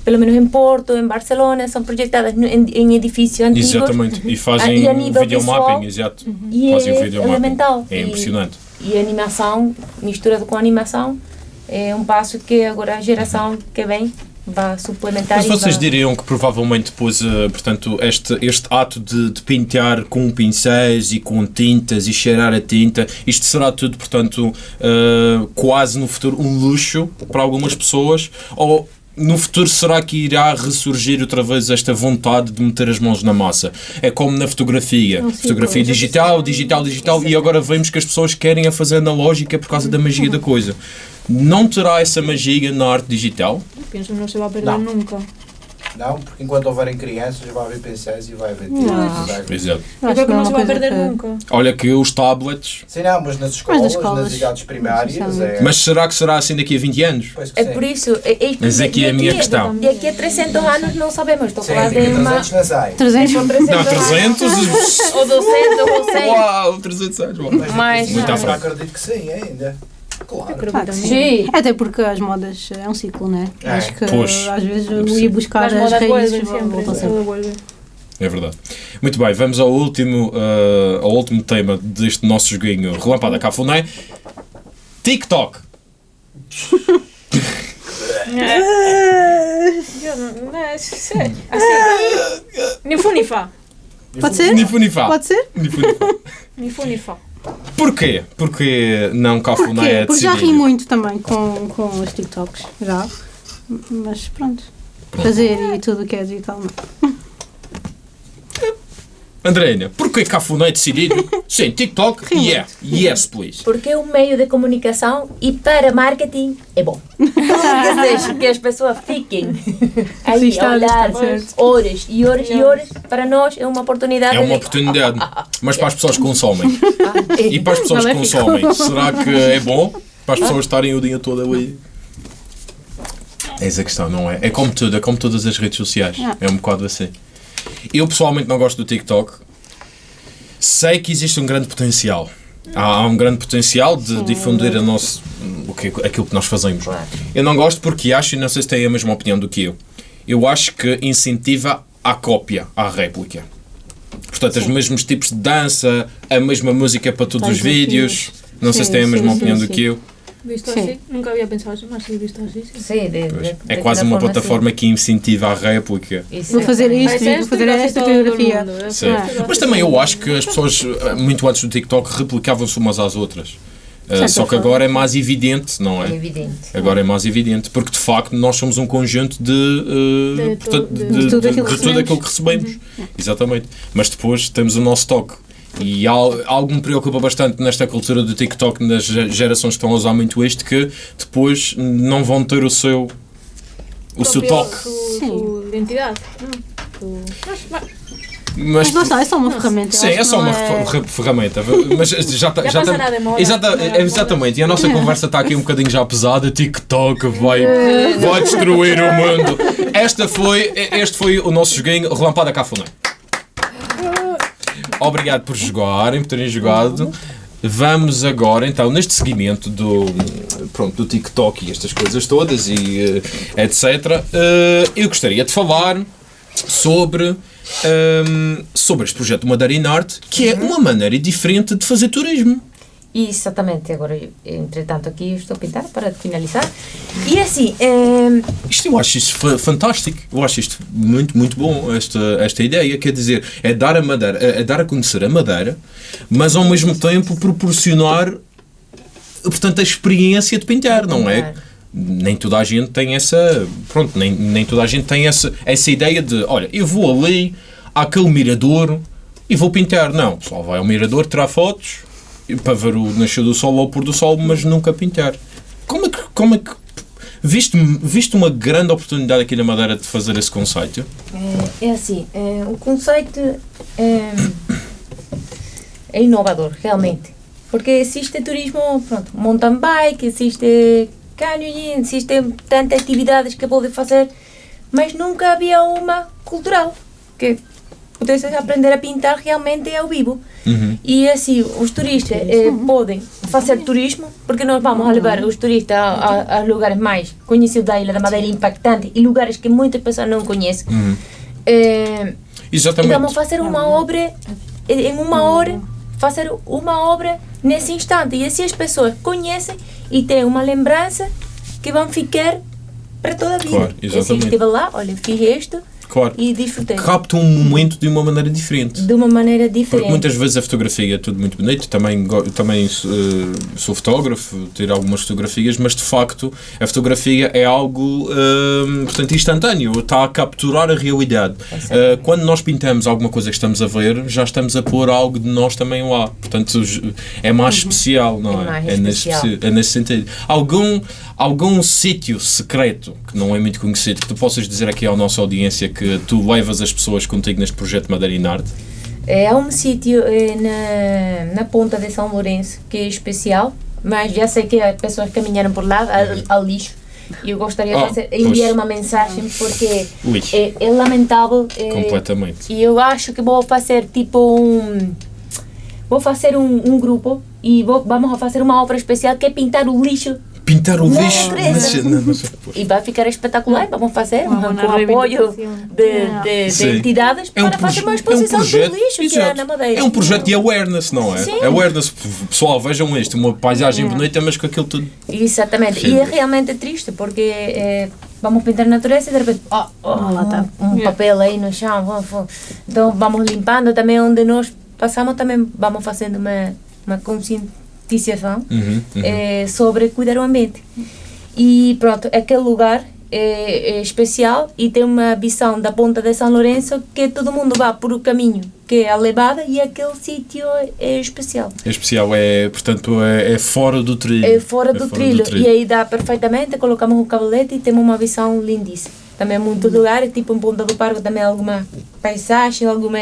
pelo menos em Porto, em Barcelona, são projetadas em, em edifícios antigos Exatamente. E Ah, fazem e a nível videomapping, exato. e Fazem é videomapping. elemental. É E- impressionante. e a animação, misturado com animação, é um passo que agora a geração que vem vai suplementar. Mas vocês vai- diriam que provavelmente depois, eh, portanto, este, este ato de, de pintar com pincéis e com tintas e cheirar a tinta, isto será tudo, portanto, eh, quase no futuro um luxo para algumas pessoas? Ou no futuro será que irá ressurgir outra vez esta vontade de meter as mãos na massa? É como na fotografia. Não, sim, fotografia pois. digital, digital, digital, e agora vemos que as pessoas querem a fazer analógica por causa da magia da coisa. Não terá essa magia na arte digital? Pienso que no se va a perder No. nunca. Não, porque enquanto houverem crianças vai haver pincéis e vai haver Não. vai haver- Exato. Acho que é uma se va a coisa perder que- nunca. Olha que os tablets. Sim, não, mas nas escolas, nas, escolas, idades primárias. É, Mas será que será assim daqui a 20 anos? Pois que É sim. por isso. É, é, Mas aqui é a minha questão. E aqui a 300 anos não sabemos. Estou a falar daqui de uma. 300 não sai. 300. São 300 Não, 300? anos. Ou 200 ou 100. Uau, 300 anos. Mas, Mas- Muito à eu frente. acredito que sim, ainda. Claro. Sim. Até porque as modas é um ciclo, né? É. Acho que Pois. às vezes eu Sim. ia buscar as modas raízes voltam sempre. É verdade. Muito bem, vamos ao último, eh, ao último tema deste nosso joguinho Relampada Cafuné. TikTok. Yo no, no, es- sí, así. Ni fu ni fa. Pode ser? Ni fu ni fa. Pode ser? Ni Porquê? Porque não Cafuné é Porque já ri muito também com, com os TikToks. Já. Mas pronto. Fazer e tudo o que é digital. não. Andréina, porquê Cafuné é decidido? Sim, TikTok? Ri Yeah. Yes, please. Porque é um meio de comunicação e para marketing é bom. Dizer, *laughs* que as pessoas fiquem *laughs* aí a olhar horas e horas e horas. Para nós é uma oportunidade É uma de... oportunidade. Mas para as pessoas que consomem. Ah, E para as pessoas que consomem, será que é bom? Para as pessoas estarem o dia todo ali. Eis a questão, não é? É como tudo, é como todas as redes sociais. Ah. É um bocado assim. Eu pessoalmente não gosto do TikTok. Sei que existe um grande potencial. Há, há um grande potencial de difundir a nosso, o que, aquilo que nós fazemos. Eu não gosto porque acho, e não sei se têm a mesma opinião do que eu, eu acho que incentiva a cópia, a réplica. Portanto, os mesmos tipos de dança, a mesma música para todos os Todos os vídeos. Não sei se Sim, têm a sim, mesma sim, opinião sim. do que eu. Visto Sí. así, nunca había pensado así, más visto así. Sí. Sim, de, de, É quase uma forma, plataforma que incentiva a réplica. sim. Isso Vou fazer isto. Mas vou fazer esta coreografia. Sim. Mas também eu acho que as pessoas, eh, muito antes do TikTok, replicavam-se umas às outras. Certo, só que agora é mais evidente, não É é? evidente. Agora é mais evidente, porque de facto nós somos um conjunto de, eh, De portanto, de, tudo aquilo que recebemos. recebemos. Exatamente. Mas depois temos o nosso toque. E al- algo me preocupa bastante nesta cultura do TikTok, nas ge- gerações que estão a usar muito isto, que depois não vão ter o seu, o seu toque. Su, Sí. su identidad. ¿no? Su- Mas- mas- está, é só uma ferramenta. Sim, é só não uma é- fer- ferramenta. Mas já está. *laughs* Já Já tá- moda. Exata- Não é? exatamente. E a nossa conversa está aqui um bocadinho já pesada. TikTok vai, *laughs* vai destruir o mundo. Esta foi, este foi o nosso joguinho Relampada Cafuné. Obrigado por jogarem, por terem jogado. Vamos agora, então, neste seguimento do, pronto, do TikTok e estas coisas todas e eh, etc. eh, eu gostaria de falar sobre, ehm, sobre este projeto Madeira in Art, que é uma maneira diferente de fazer turismo. Exatamente, agora, entretanto, aqui estou a pintar para finalizar. E assim, eh, Isto eu acho isto fa- fantástico. Eu acho isto muito, muito bom, esta, esta ideia. Quer dizer, é dar a Madeira, é, é dar a conhecer a Madeira, mas ao mesmo tempo proporcionar, portanto, a experiência de pintar, não é? Nem toda a gente tem essa. Pronto, nem, nem toda a gente tem essa, essa ideia de, olha, eu vou ali àquele mirador e vou pintar. Não, só vai ao mirador, tirar fotos e para ver o nascer do sol ou o pôr do sol, mas nunca pintar. Como é que. Como é que viste, viste uma grande oportunidade aqui na Madeira de fazer esse conceito? É, é assim, é, o conceito é, é inovador, realmente. Porque existe turismo, pronto, mountain bike, existe canyoning, existem tantas atividades que pode fazer, mas nunca havia uma cultural que pudesse aprender a pintar realmente ao vivo. E assim, os turistas eh, podem fazer turismo, porque nós vamos a levar os turistas a, lugares mais conhecidos da Ilha da Madeira, impactantes, e lugares que muitas pessoas não conhecem. Eh, e Exatamente. vamos fazer uma obra eh, em uma hora, fazer uma obra nesse instante. E assim as pessoas conhecem e têm uma lembrança que vão ficar para toda a vida. Claro, E assim, exatamente. estive lá, olha, fiz isto Claro. e disfrutei. Capta um momento de uma maneira diferente. De uma maneira Porque diferente. muitas vezes a fotografia é tudo muito bonito, também, também eh, sou fotógrafo, tiro algumas fotografias, mas de facto a fotografia é algo eh, portanto, instantâneo, está a capturar a realidade. Eh, quando nós pintamos alguma coisa que estamos a ver, já estamos a pôr algo de nós também lá. Portanto, é mais especial, não É é? mais nesse, é nesse sentido. Algum, algum sítio secreto que não é muito conhecido que tu possas dizer aqui à nossa audiência que tu levas as pessoas contigo neste projeto Madeira Arte? É, há um sítio eh, na, na ponta de São Lourenço que é especial, mas já sei que as pessoas caminharam por lá, ao, ao lixo. E eu gostaria Ah, de fazer, enviar pois. uma mensagem porque é, é lamentável. eh, Completamente. E eu acho que vou fazer tipo um. Vou fazer um, um grupo e vou, vamos a fazer uma obra especial que é pintar o lixo Pintar o Não, lixo. Não, e vai ficar espetacular. Vamos fazer Uma com apoio de, de, de entidades É um, para fazer uma é um exposição projeto. do lixo que é exato. na Madeira. É um projeto de awareness, não é? Sim. Awareness. Pessoal, vejam isto. Uma paisagem bonita, mas com aquilo tudo. Exatamente. Sim. E é realmente triste porque eh, vamos pintar a natureza e de repente oh, oh, lá tá. um, um papel aí no chão. Então vamos limpando também onde nós passamos, também vamos fazendo uma, uma conscientização Uhum, uhum. eh, sobre cuidar o ambiente. E pronto, aquele lugar é, é especial e tem uma visão da ponta de São Lourenço que todo mundo vai por o caminho que é a levada e aquele sítio é especial. É especial, é, portanto, é, é fora do trilho. É fora, do, trilho. E aí dá perfeitamente, colocamos o cabelete e temos uma visão lindíssima. Também muitos lugares, tipo em Ponta do Parque também alguma paisagem, alguma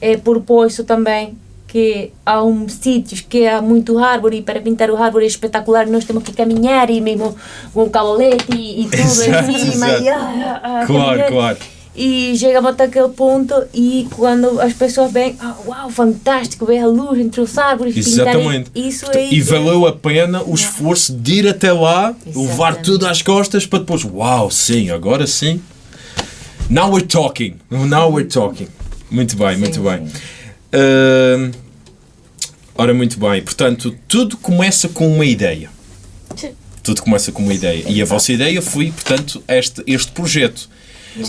é, por poço também, que há um sítios que há muito árvore e para pintar o árvore é espetacular, nós temos que caminhar e mesmo com o cabelete e, e tudo Exato, em cima. exato. E, ah, ah, Claro, claro. E chegamos até aquele ponto e quando as pessoas veem, ah, uau, fantástico, ver a luz entre os árvores, pintarem Exatamente. isso Portanto, aí. E valeu a pena o esforço de ir até lá, levar Exatamente. tudo às costas para depois, uau, sim, agora sim. Now we're talking. Now we're talking. Muito bem, muito Sim, bem. sim. Ahm, ora, muito bem. Portanto, tudo começa com uma ideia. Tudo começa com uma ideia. E a vossa ideia foi, portanto, este, este projeto.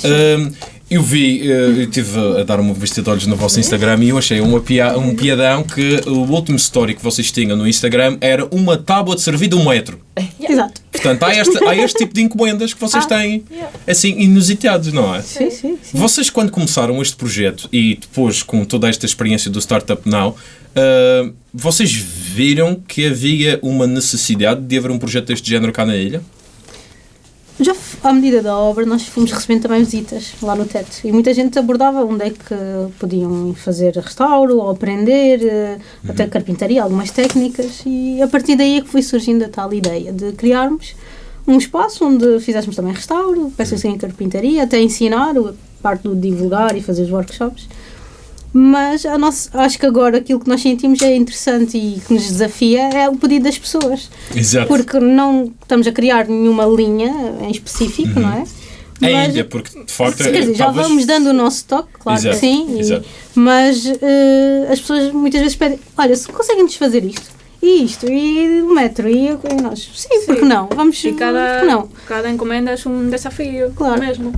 Ahm, eu vi, eh, eu estive a dar uma vista de olhos no vosso Instagram e eu achei uma pia, um piadão que o último story que vocês tinham no Instagram era uma tábua de servir de um metro. Exato. Portanto, há este, há este tipo de encomendas que vocês têm, assim, inusitados, não é? Sim, sim, sim. Vocês, quando começaram este projeto e depois com toda esta experiência do Startup Now, ah, vocês viram que havia uma necessidade de haver um projeto deste género cá na ilha? Já à medida da obra, nós fomos recebendo também visitas lá no teto. E muita gente abordava onde é que podiam fazer restauro ou aprender, eh, até carpintaria, algumas técnicas, e a partir daí é que foi surgindo a tal ideia de criarmos um espaço onde fizéssemos também restauro, peças em carpintaria, até ensinar a parte do divulgar e fazer os workshops. Mas a nossa, acho que agora aquilo que nós sentimos é interessante e que nos desafia é o pedido das pessoas. Exato. Porque não estamos a criar nenhuma linha em específico, não é? Ainda, porque de facto Quer dizer, já talvez- vamos dando o nosso toque, claro Exato, que sim, e- mas eh, as pessoas muitas vezes pedem: olha, se conseguem-nos fazer isto, e isto, e o metro, e, e nós, sim, porque não? Vamos, E cada, porque não? cada encomenda é um desafio Claro. mesmo.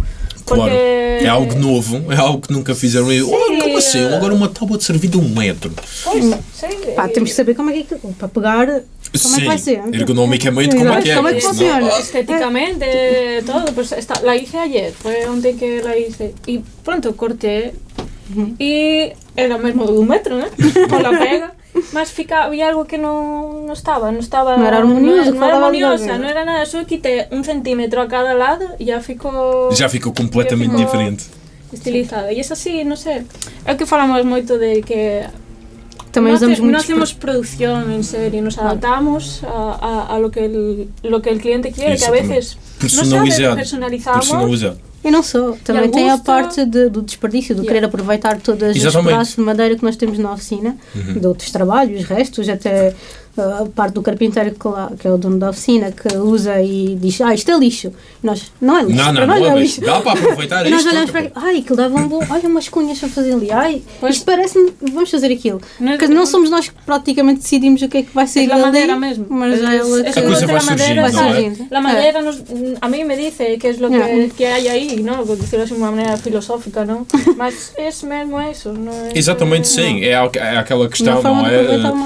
Claro. Porque É algo novo, é algo que nunca fizeram. E, oh, como assim? Agora uma tábua de servir de um metro. Pois, sim, Pá, temos que saber como é que, para pegar, como é Sim, que vai ser. ergonomicamente, como é que é? Como é que funciona? estéticamente, todo. Pues esta- la hice ayer, fue un día que la hice. Y pronto corté y era mesmo de un metro, ¿eh? *laughs* Con la pega. Mas fica, había algo que no, no estaba, no estaba... No era armonioso, no, no era no era nada, solo quité un centímetro a cada lado y ya ficou Já ficou completamente ficou- diferente. estilizado. E es así, no sé, é que falamos moito de que Também no, no hacemos producción en serie, nos adaptamos a, a, a lo, que el, lo que el cliente quiere, que a veces Personalizado. no sabe, personalizamos. Personalizado. E não só, também tem a parte de- do desperdício, do Yeah. querer aproveitar todas as Exatamente. pedaços de madeira que nós temos na oficina, Uhum. de outros trabalhos, restos, até a parte do carpinteiro que, lá, que é o dono da oficina, que usa e diz, ah, isto é lixo. E nós, não é lixo, Não, não, para não, nós é é lixo. Dá para aproveitar E nós isto. olhamos para aquilo, ai, aquilo dava um bom, olha umas cunhas a fazer ali, ai, Pois. isto parece-me, vamos fazer aquilo. Porque não somos nós que praticamente decidimos o que é que vai sair es la dali, madera mesmo. mas é ela que A coisa vai surgindo, vai não é? surgindo. La madera nos, a mí me dice que es lo que, que hay ahí, ¿no? Por decirlo así de una manera filosófica, ¿no? *laughs* Mas es mesmo eso, ¿no? Es, Exatamente, sim. É, aqu- é aquela questão, Uma não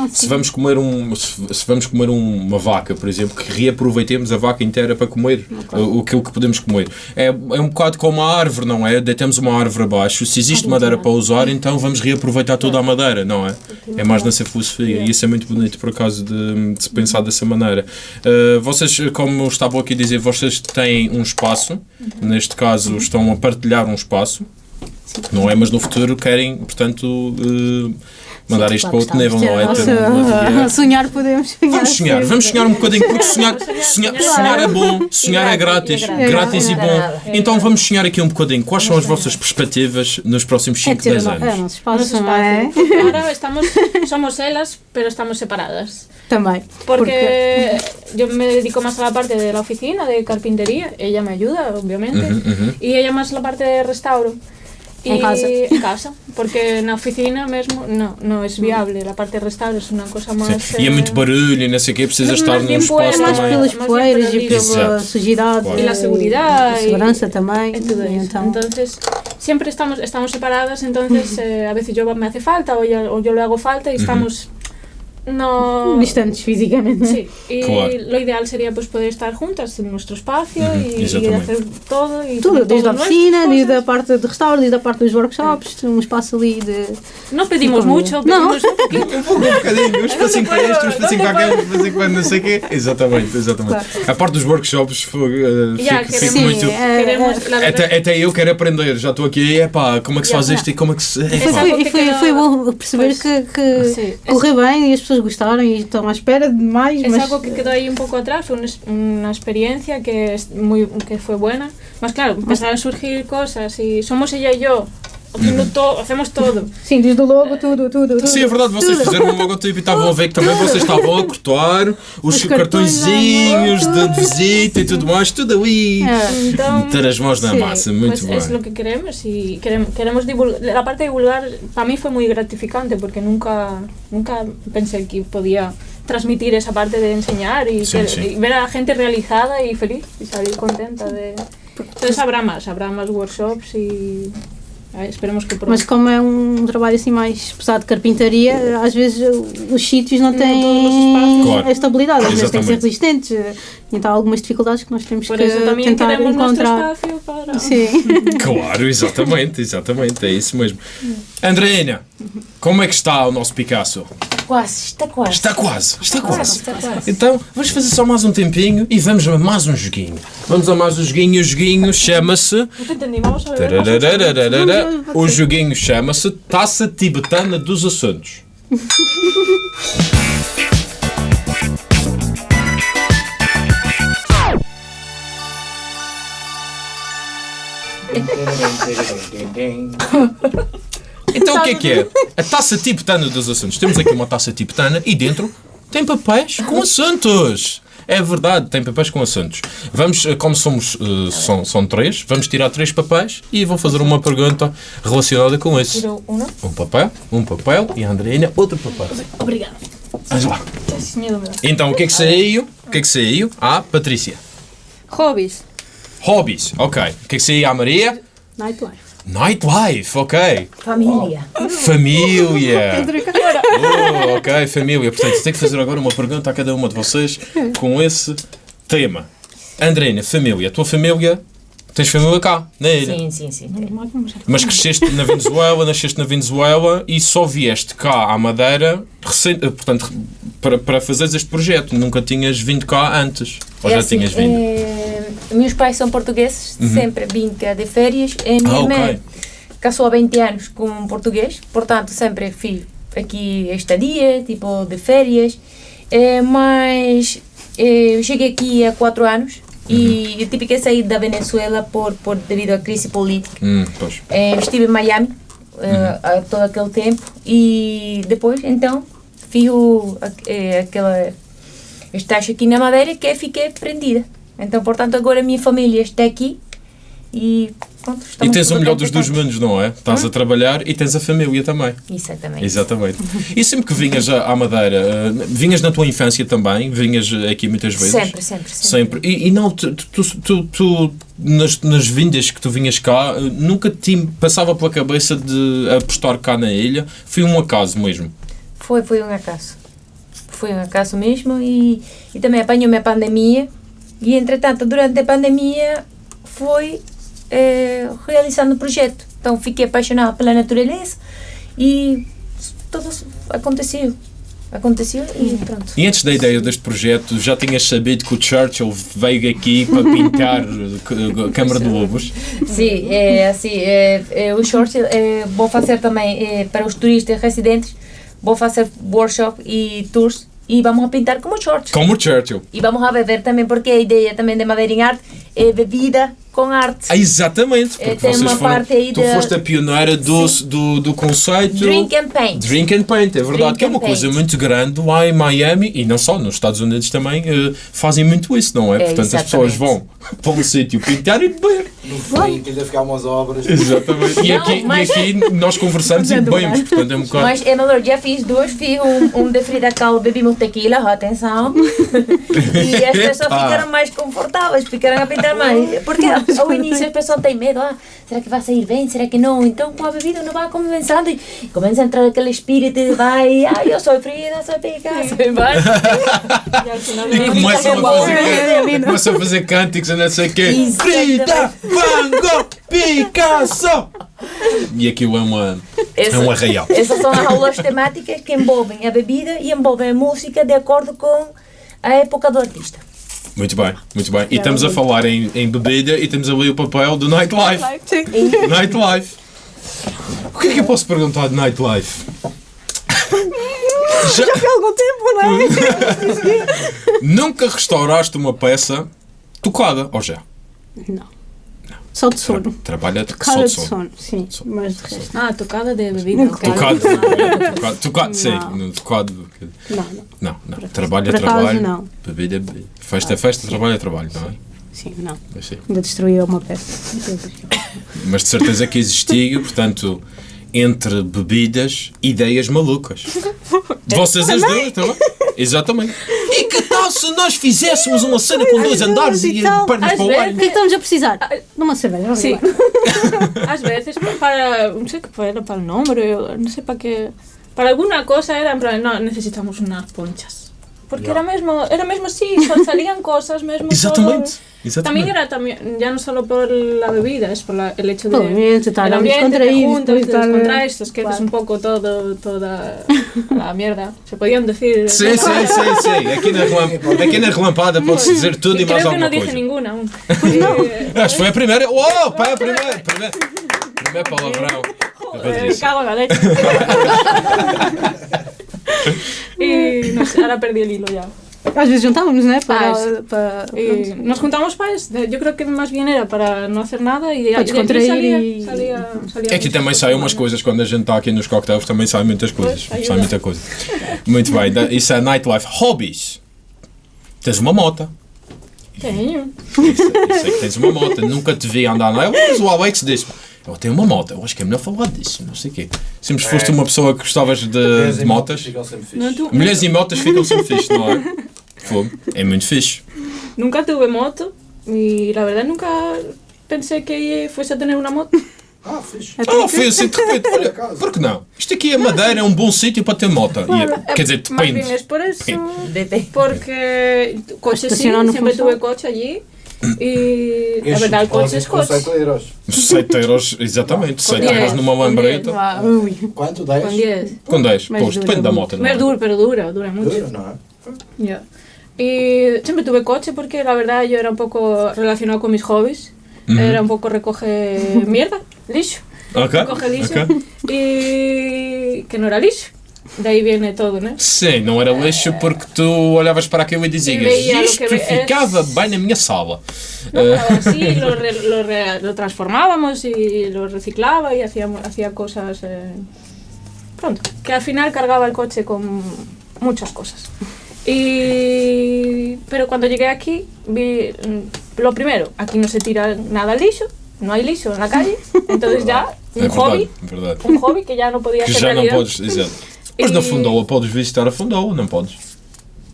é? Se vamos comer um, se, vamos comer um- uma vaca, por exemplo, que reaproveitemos a vaca inteira para comer o, aquilo que podemos comer. É, é um bocado como a árvore, não é? Deitamos uma árvore abaixo. Se existe madeira para usar, então vamos reaproveitar toda a madeira, não é? É mais nessa filosofia. E isso é muito bonito, por acaso, de, de se pensar dessa maneira. Eh, vocês, como estavam aqui a dizer, vocês têm um espaço, neste caso estão a partilhar um espaço, não é? Mas no futuro querem, portanto, eh, mandar isto para outro nível, não é? Ter uma- *laughs* Nossa, sonhar podemos sonhar. Vamos sonhar, sempre. vamos sonhar um bocadinho, porque sonhar, sonhar, sonhar é bom, sonhar é grátis, E grátis. grátis e É bom. Então vamos sonhar aqui um bocadinho. Quais são as vossas perspectivas nos próximos É 5, ter 10 o no- é o anos? nosso espaço, Nosso não é? espacio. *laughs* Ahora estamos, somos elas, pero estamos separadas. Também. Porque yo me dedico más a la parte de la oficina, de carpintería. Ella me ayuda, obviamente. Y ella más la parte de restauro. En Y- casa. En casa. Porque en la oficina mesmo no, no es viable. La parte de restauro es una cosa más... Sim. E é muito eh, barulho e não sei o quê, precisa estar num espaço mais também. pelas Más bien poeiras pelo e pela sujidade. Claro. Y la seguridad. A y- segurança também. e então, Entonces, siempre estamos, estamos separadas, entonces *laughs* eh, a veces yo me hace falta o yo, o yo le hago falta y estamos... No... distantes fisicamente. não é? Sí, y Claro. lo ideal sería pues poder estar juntas en nuestro espacio Ujú, y, y exactamente. hacer todo y Tudo, desde a oficina, desde a parte de restauro, desde a parte dos workshops, um espaço ali de. No pedimos Como- mucho, No. pedimos un poquito. Um bocadinho, um espacinho para este, um espacinho para aquele, um espacinho para não sei o quê. Exatamente, exatamente. A parte dos workshops, foi, eh, fico, queremos- fico muito. Queremos, Até, até eu quero aprender, já estou aqui, é pá, como é que se faz isto e como é que se. Algo foi, que foi, foi bom perceber Pois. que, que correu bem e as pessoas e estão à espera de mais, Es algo que quedó ahí un poco atrás, fue una, una experiencia que, es muy, que fue buena. Más claro, empezaron a surgir cosas y somos ella y yo, todo, hacemos todo. sim, desde o logo, tudo, tudo. tudo Sim, é verdade, vocês tudo. fizeram um logotipo e estavam a ver que também vocês estavam a cortar os, Os cartõezinhos de, de visita e tudo mais, tudo ali. É. Então, Meter as mãos na Sí, massa, muito bem. lo que queremos y queremos, queremos divulgar. La parte de divulgar para mí fue muy gratificante porque nunca, nunca pensé que podía transmitir esa parte de enseñar y, Sí, que- sí. y ver a la gente realizada y feliz y salir contenta de... Entonces habrá más, habrá más workshops y eh, esperemos que pronto. Mas como é um trabalho assim mais pesado de carpintaria, às vezes os sítios não Não todos os têm espaços. Claro. a estabilidade, às vezes têm que ser resistentes. Então há algumas dificuldades que nós temos Por que tentar encontrar. para... Sim. *laughs* Claro, exatamente, exatamente, é isso mesmo. Andreina, como é que está o nosso Picasso? Quase, está quase. Está quase, está quase. está quase. Então, vamos fazer só mais um tempinho e vamos a mais um joguinho. Vamos a mais um joguinho, o joguinho chama-se. O joguinho chama-se Taça Tibetana dos Assuntos. *laughs* *laughs* Então o que é que é? A taça tibetana dos assuntos. Temos aqui uma taça tibetana e dentro tem papéis com assuntos. É verdade, tem papéis com assuntos. Vamos, eh, como somos, eh, são, são três, vamos tirar três papéis e vou fazer uma pergunta relacionada com esse. Tiro uno. Um papel, um papel e a Andreina outro papel. Obrigada. Vamos lá. Então, o que é que saiu? O que é que saiu? Ah, Patrícia. Hobbies. Hobbies, ok. O que é que saiu à Maria? Nightlife. Nightlife, ok. Família. Família. *laughs* Oh, ok, família. Portanto, tenho que fazer agora uma pergunta a cada uma de vocês com esse tema. Andrina, família. A tua família, tens família cá, na ilha. Sim, sim, sim. Mas cresceste na Venezuela, nasceste na Venezuela e só vieste cá à Madeira recente, eh, portanto, para, para fazeres este projeto. Nunca tinhas vindo cá antes. Ou É já assim, tinhas vindo? eh, meus pais são portugueses, sempre vim cá de férias. E minha Ah, irmã casou há 20 anos com um português, portanto sempre fiz aqui estadia, tipo de férias. Eh, mas eh, eu cheguei aqui há 4 anos e eu tive que sair da Venezuela por, por, devido à crise política. Hum. Eh, estive em Miami eh, há todo aquele tempo e depois então fiz o, a- aquela estágio aqui na Madeira que fiquei prendida. Então, portanto, agora a minha família está aqui e pronto, E tens o melhor dos dois mundos, não é? Estás a trabalhar e tens a família também. Exatamente. Exatamente. *laughs* E sempre que vinhas à Madeira, eh, vinhas na tua infância também? Vinhas aqui muitas vezes? Sempre, sempre, sempre. Sempre. E, e não, tu, tu, tu, tu- nas, nas vindas que tu vinhas cá, eh, nunca te passava pela cabeça de apostar cá na ilha? Foi um acaso mesmo. Foi, foi um acaso. Foi um acaso mesmo e, e também apanhou-me a pandemia e, entretanto, durante a pandemia fui eh, realizando o projeto. Então, fiquei apaixonada pela natureza e tudo aconteceu. Aconteceu e pronto. E antes da ideia deste projeto, já tinhas sabido que o Churchill veio aqui para *laughs* pintar eh, Câmara de Lobos? Sim, é assim, é, é, o short é, vou fazer também é, para os turistas residentes, vou fazer workshop e tours e vamos a pintar como shorts. Como o Churchill. E vamos a beber também, porque a ideia também de Madeira em Arte é bebida com arte. Ah, exatamente, É, porque tem vocês uma foram, parte aí tu da- foste a pioneira do, do, do conceito Drink and paint. Drink and Paint, é verdade, Drink que é uma coisa paint. muito grande lá em Miami e não só, nos Estados Unidos também eh, fazem muito isso, não é? É, Portanto, as pessoas exatamente. vão *laughs* para um sítio pintar e beber. No fim, ainda ficar umas obras. Exatamente. E Não, aqui, mas- e aqui nós conversamos e bebemos, portanto é um bocado. Mas, é melhor, já fiz duas, fiz um, um de Frida Kahlo, bebimos tequila, atenção, *laughs* e as pessoas Epa. ficaram mais confortáveis, ficaram a pintar mais, porque ao início as pessoas têm medo, ah, será que vai sair bem, será que não, então com a bebida não vai começando e começa a entrar aquele espírito de vai, ah, eu sou Frida, sou Picasso, e vai. E começam a fazer, começam a fazer cânticos e não sei o quê. Frida, Van Gogh, Picasso! E aquilo é uma. É um arraial. Essas são as aulas temáticas que envolvem a bebida e envolvem a música de acordo com a época do artista. Muito bem, muito bem. E estamos a falar em, em bebida e temos ali o papel do nightlife. Nightlife. O que é que eu posso perguntar de nightlife? Já, Há algum tempo, não é? *laughs* nunca restauraste uma peça tocada, ou já? Não. Só de sono. Trabalha só Cara de de sono. sono, sim. Mas de resto. Ah, tocada de bebida. ok. Tocado, tocado, tocado, sim, Não. tocado. Não, não. Não, não. Trabalho é por acaso, trabalho. não. Bebida é bebida. Festa é festa, trabalho é trabalho, não é? Sim, não. Assim. Ainda destruiu uma peça. Mas de certeza que existiu, portanto, entre bebidas, ideias malucas. *laughs* De vocês as duas, bem? Exatamente. E que tal se nós fizéssemos uma cena com dois andares e e tal. pernas para o vezes- ar? O que é que estamos a precisar? De uma cerveja. embora. *laughs* Às veces, para. No sé qué era, para o no sé para qué. Para alguna cosa era en plan, no, necesitamos unas ponchas. Porque era mesmo, era mesmo así, sal- *laughs* salían cosas mesmo. Exatamente. todo-. También era también, ya no solo por la bebida, es por la- el hecho de. El ambiente, tal, el ambiente, te juntas, te descontraes, te esqueces un poco todo, toda *laughs* la mierda. Se podían decir. Sim, sim, sim, sim. Aqui na, relam- *laughs* aqui na relampada pode-se dizer tudo e, Y mais creo que no alguma dije coisa. ninguna aún. Eh, Acho que foi a primeira. Uou, pá, a primeira. Primeiro, primeiro palavrão. Eh, Patrícia. cago en la leche. *laughs* y no sé, ahora perdí el hilo ya. Às vezes juntávamos, né? Para, Ah, para, Y nos juntamos para. Yo creo que más bien era para no hacer nada Para descontrair salía, y- salía, salía Aqui também cosas saem umas coisas, quando a gente está aqui nos cocktails, também saem muitas coisas. Pois, sai muita coisa. Muito bem, isso é nightlife. Hobbies. Tens uma moto. Tenho. Eu sei que tens uma moto. Nunca te vi andar nela, mas o Alex disse Eu tenho uma moto, eu acho que é melhor falar disso, não sei o quê. Sempre É. foste uma pessoa que gostavas de, Mulheres de motas. sempre Mulheres e *laughs* motas ficam sempre fixe, não é? Fogo. É muito fixe. Nunca tuve moto y la verdad nunca pensé que fuese a tener una moto. Ah, fixe. Ah, foi assim de repente. Olha, por que não? Isto aqui é Madeira, é um bom sítio para ter moto. E é- quer dizer, depende. es por eso. DT. Porque coche siempre funciona. tuve coche allí. Y la verdad el coche es coche. 7 euros. 7 euros, exatamente. 7 10, euros numa com lambreta. Vá, ui. Quanto? 10? Con 10. Com 10. Mas Pois, dura depende da muito. moto. não Pero é? dura, pero dura, dura mucho. Duro, não é? Ya. Y siempre tuve coche porque la verdad yo era un poco relacionado con mis hobbies. Ujú. Era un poco recoge *laughs* mierda, lixo. Ok. Recoge lixo. ok. Y que no era lixo. De ahí viene todo, ¿no? Sim, não era lixo porque tu olhavas para aquilo e dizias o isto que ficava bem na minha sala. No, así lo, re- lo, re- lo transformábamos y lo reciclaba y hacíamos, hacía cosas. eh, pronto, que al final cargaba el coche con muchas cosas. Y, pero cuando llegué aquí, vi mm, lo primero: aquí no se tira nada al lixo, no hay lixo en la calle, entonces ya *laughs* un hobby, verdade. un hobby que ya no podía Que ser já não realidad. podes, exato. Mas na Fundoa podes visitar a Fundoa, não podes?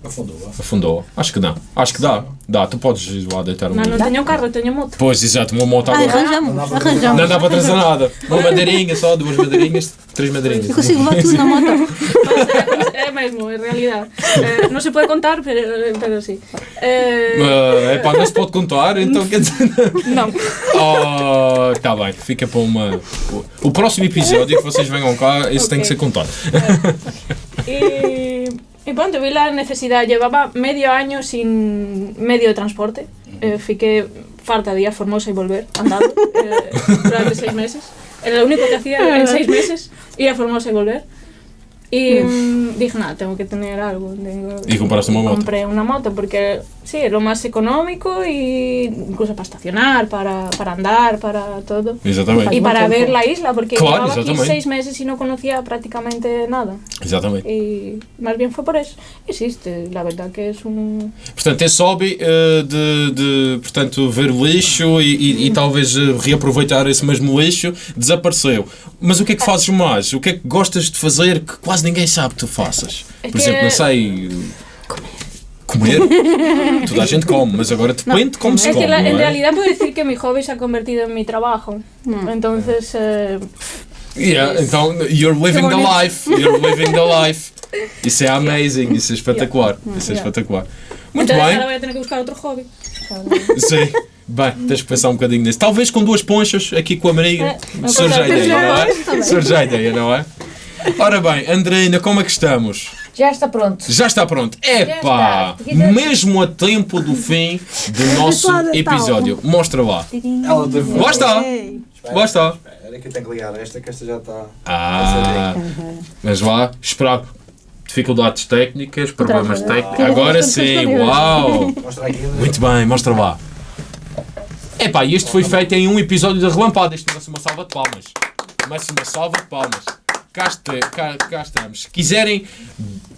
Afundou. A Fundoa. Acho que não. Acho que dá. Dá, tu podes ir lá deitar um No, no livro. tenía carro, tenía moto. Pois, exato, uma moto agora. arranjamos, Não dá para arranjamos. Não dá para trazer nada. Uma madeirinha só, duas madeirinhas, três madeirinhas. Eu consigo levar tudo na moto. *laughs* es mesmo, en realidad. Eh, no se puede contar, pero, pero sí. Eh, É pá, não se pode contar, então quer dizer. no. Oh, tá bem, fica para uma. O, próximo episódio que vocês venham cá, isso tem que ser contado. Y, y pronto, vi la necesidad. Llevaba medio año sin medio de transporte. Eh, fiqué farta de ir a Formosa y volver andando eh, durante seis meses. Era lo único que hacía en seis meses, ir a Formosa y volver. Y mm, dije, nada, tengo que tener algo. tengo- Y compraste una moto. Compré una moto porque sí, es lo más económico y incluso para estacionar, para, para andar, para todo. Exatamente. Y para ver la isla, porque Claro, llevaba aquí exactamente. seis meses y no conocía prácticamente nada. Exatamente. Y más bien fue por eso. Existe, la verdad que es un... Portanto, esse hobby eh, de, de portanto, ver lixo e, e- e talvez eh, reaproveitar esse mesmo lixo desapareceu. Mas o que é que fazes mais? O que é que gostas de fazer que quase ninguém sabe que tu faças? É Por que- exemplo, não sei. Comer. Toda a gente come, mas agora depende de como se Es come. la- não en é? realidad puedo decir que mi hobby se ha convertido en mi trabajo. Entonces, eh, Yeah, então, you're living the life. You're living the life. *laughs* Isso é amazing, isso é espetacular. Isso é Yeah. espetacular. Muito entonces bem. ahora voy a tener que buscar otro hobby. Sim. Bem, tens que pensar um bocadinho nisso. Talvez com duas ponchas aqui com a Maria É, surge a ideia, não é? Surge a ideia, não é? Ora bem, Andreina, como é que estamos? Já está pronto. Já está pronto. Epá! Mesmo a tempo do fim do *laughs* nosso episódio. Mostra lá. Lá está. Lá está. Espera que eu tenho que ligar esta, que esta já está. Ah, mas lá, esperar. Dificuldades técnicas, problemas técnicos. Agora sim, uau! Mostra aqui. Muito bem, mostra lá. Epá, e este foi feito em um episódio da Relampada. Isto merece uma salva de palmas. Merece uma salva de palmas. Cá, este- cá- cá estamos. Se quiserem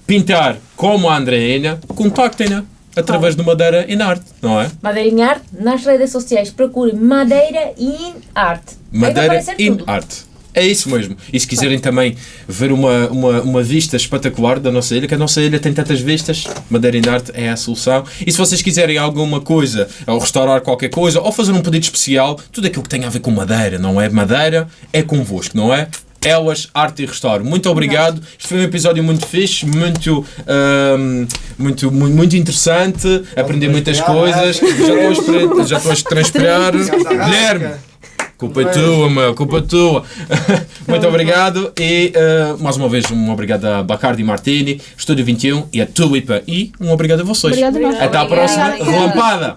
pintar como a Andreina, contactem-na através do Madeira em Arte, não é? Madeira em Arte, nas redes sociais, procure Madeira in vai Madeira in tudo. Arte. É isso mesmo. E se quiserem também ver uma, uma, uma vista espetacular da nossa ilha, que a nossa ilha tem tantas vistas, Madeira in Arte é a solução. E se vocês quiserem alguma coisa, ou restaurar qualquer coisa, ou fazer um pedido especial, tudo aquilo que tem a ver com madeira, não é? Madeira é convosco, não é? Elas, Arte e Restauro. Muito obrigado. Este foi um episódio muito fixe, muito, ahm, muito, muito, muito interessante. Aprendi muitas coisas. Já estou já estou a transpirar. Guilherme, Culpa é tua, meu, culpa é tua. *laughs* Muito obrigado e uh, mais uma vez um obrigado a Bacardi Martini, Estúdio 21 e a Tulipa e um obrigado a vocês. Obrigado. Até à próxima Obrigada. relampada.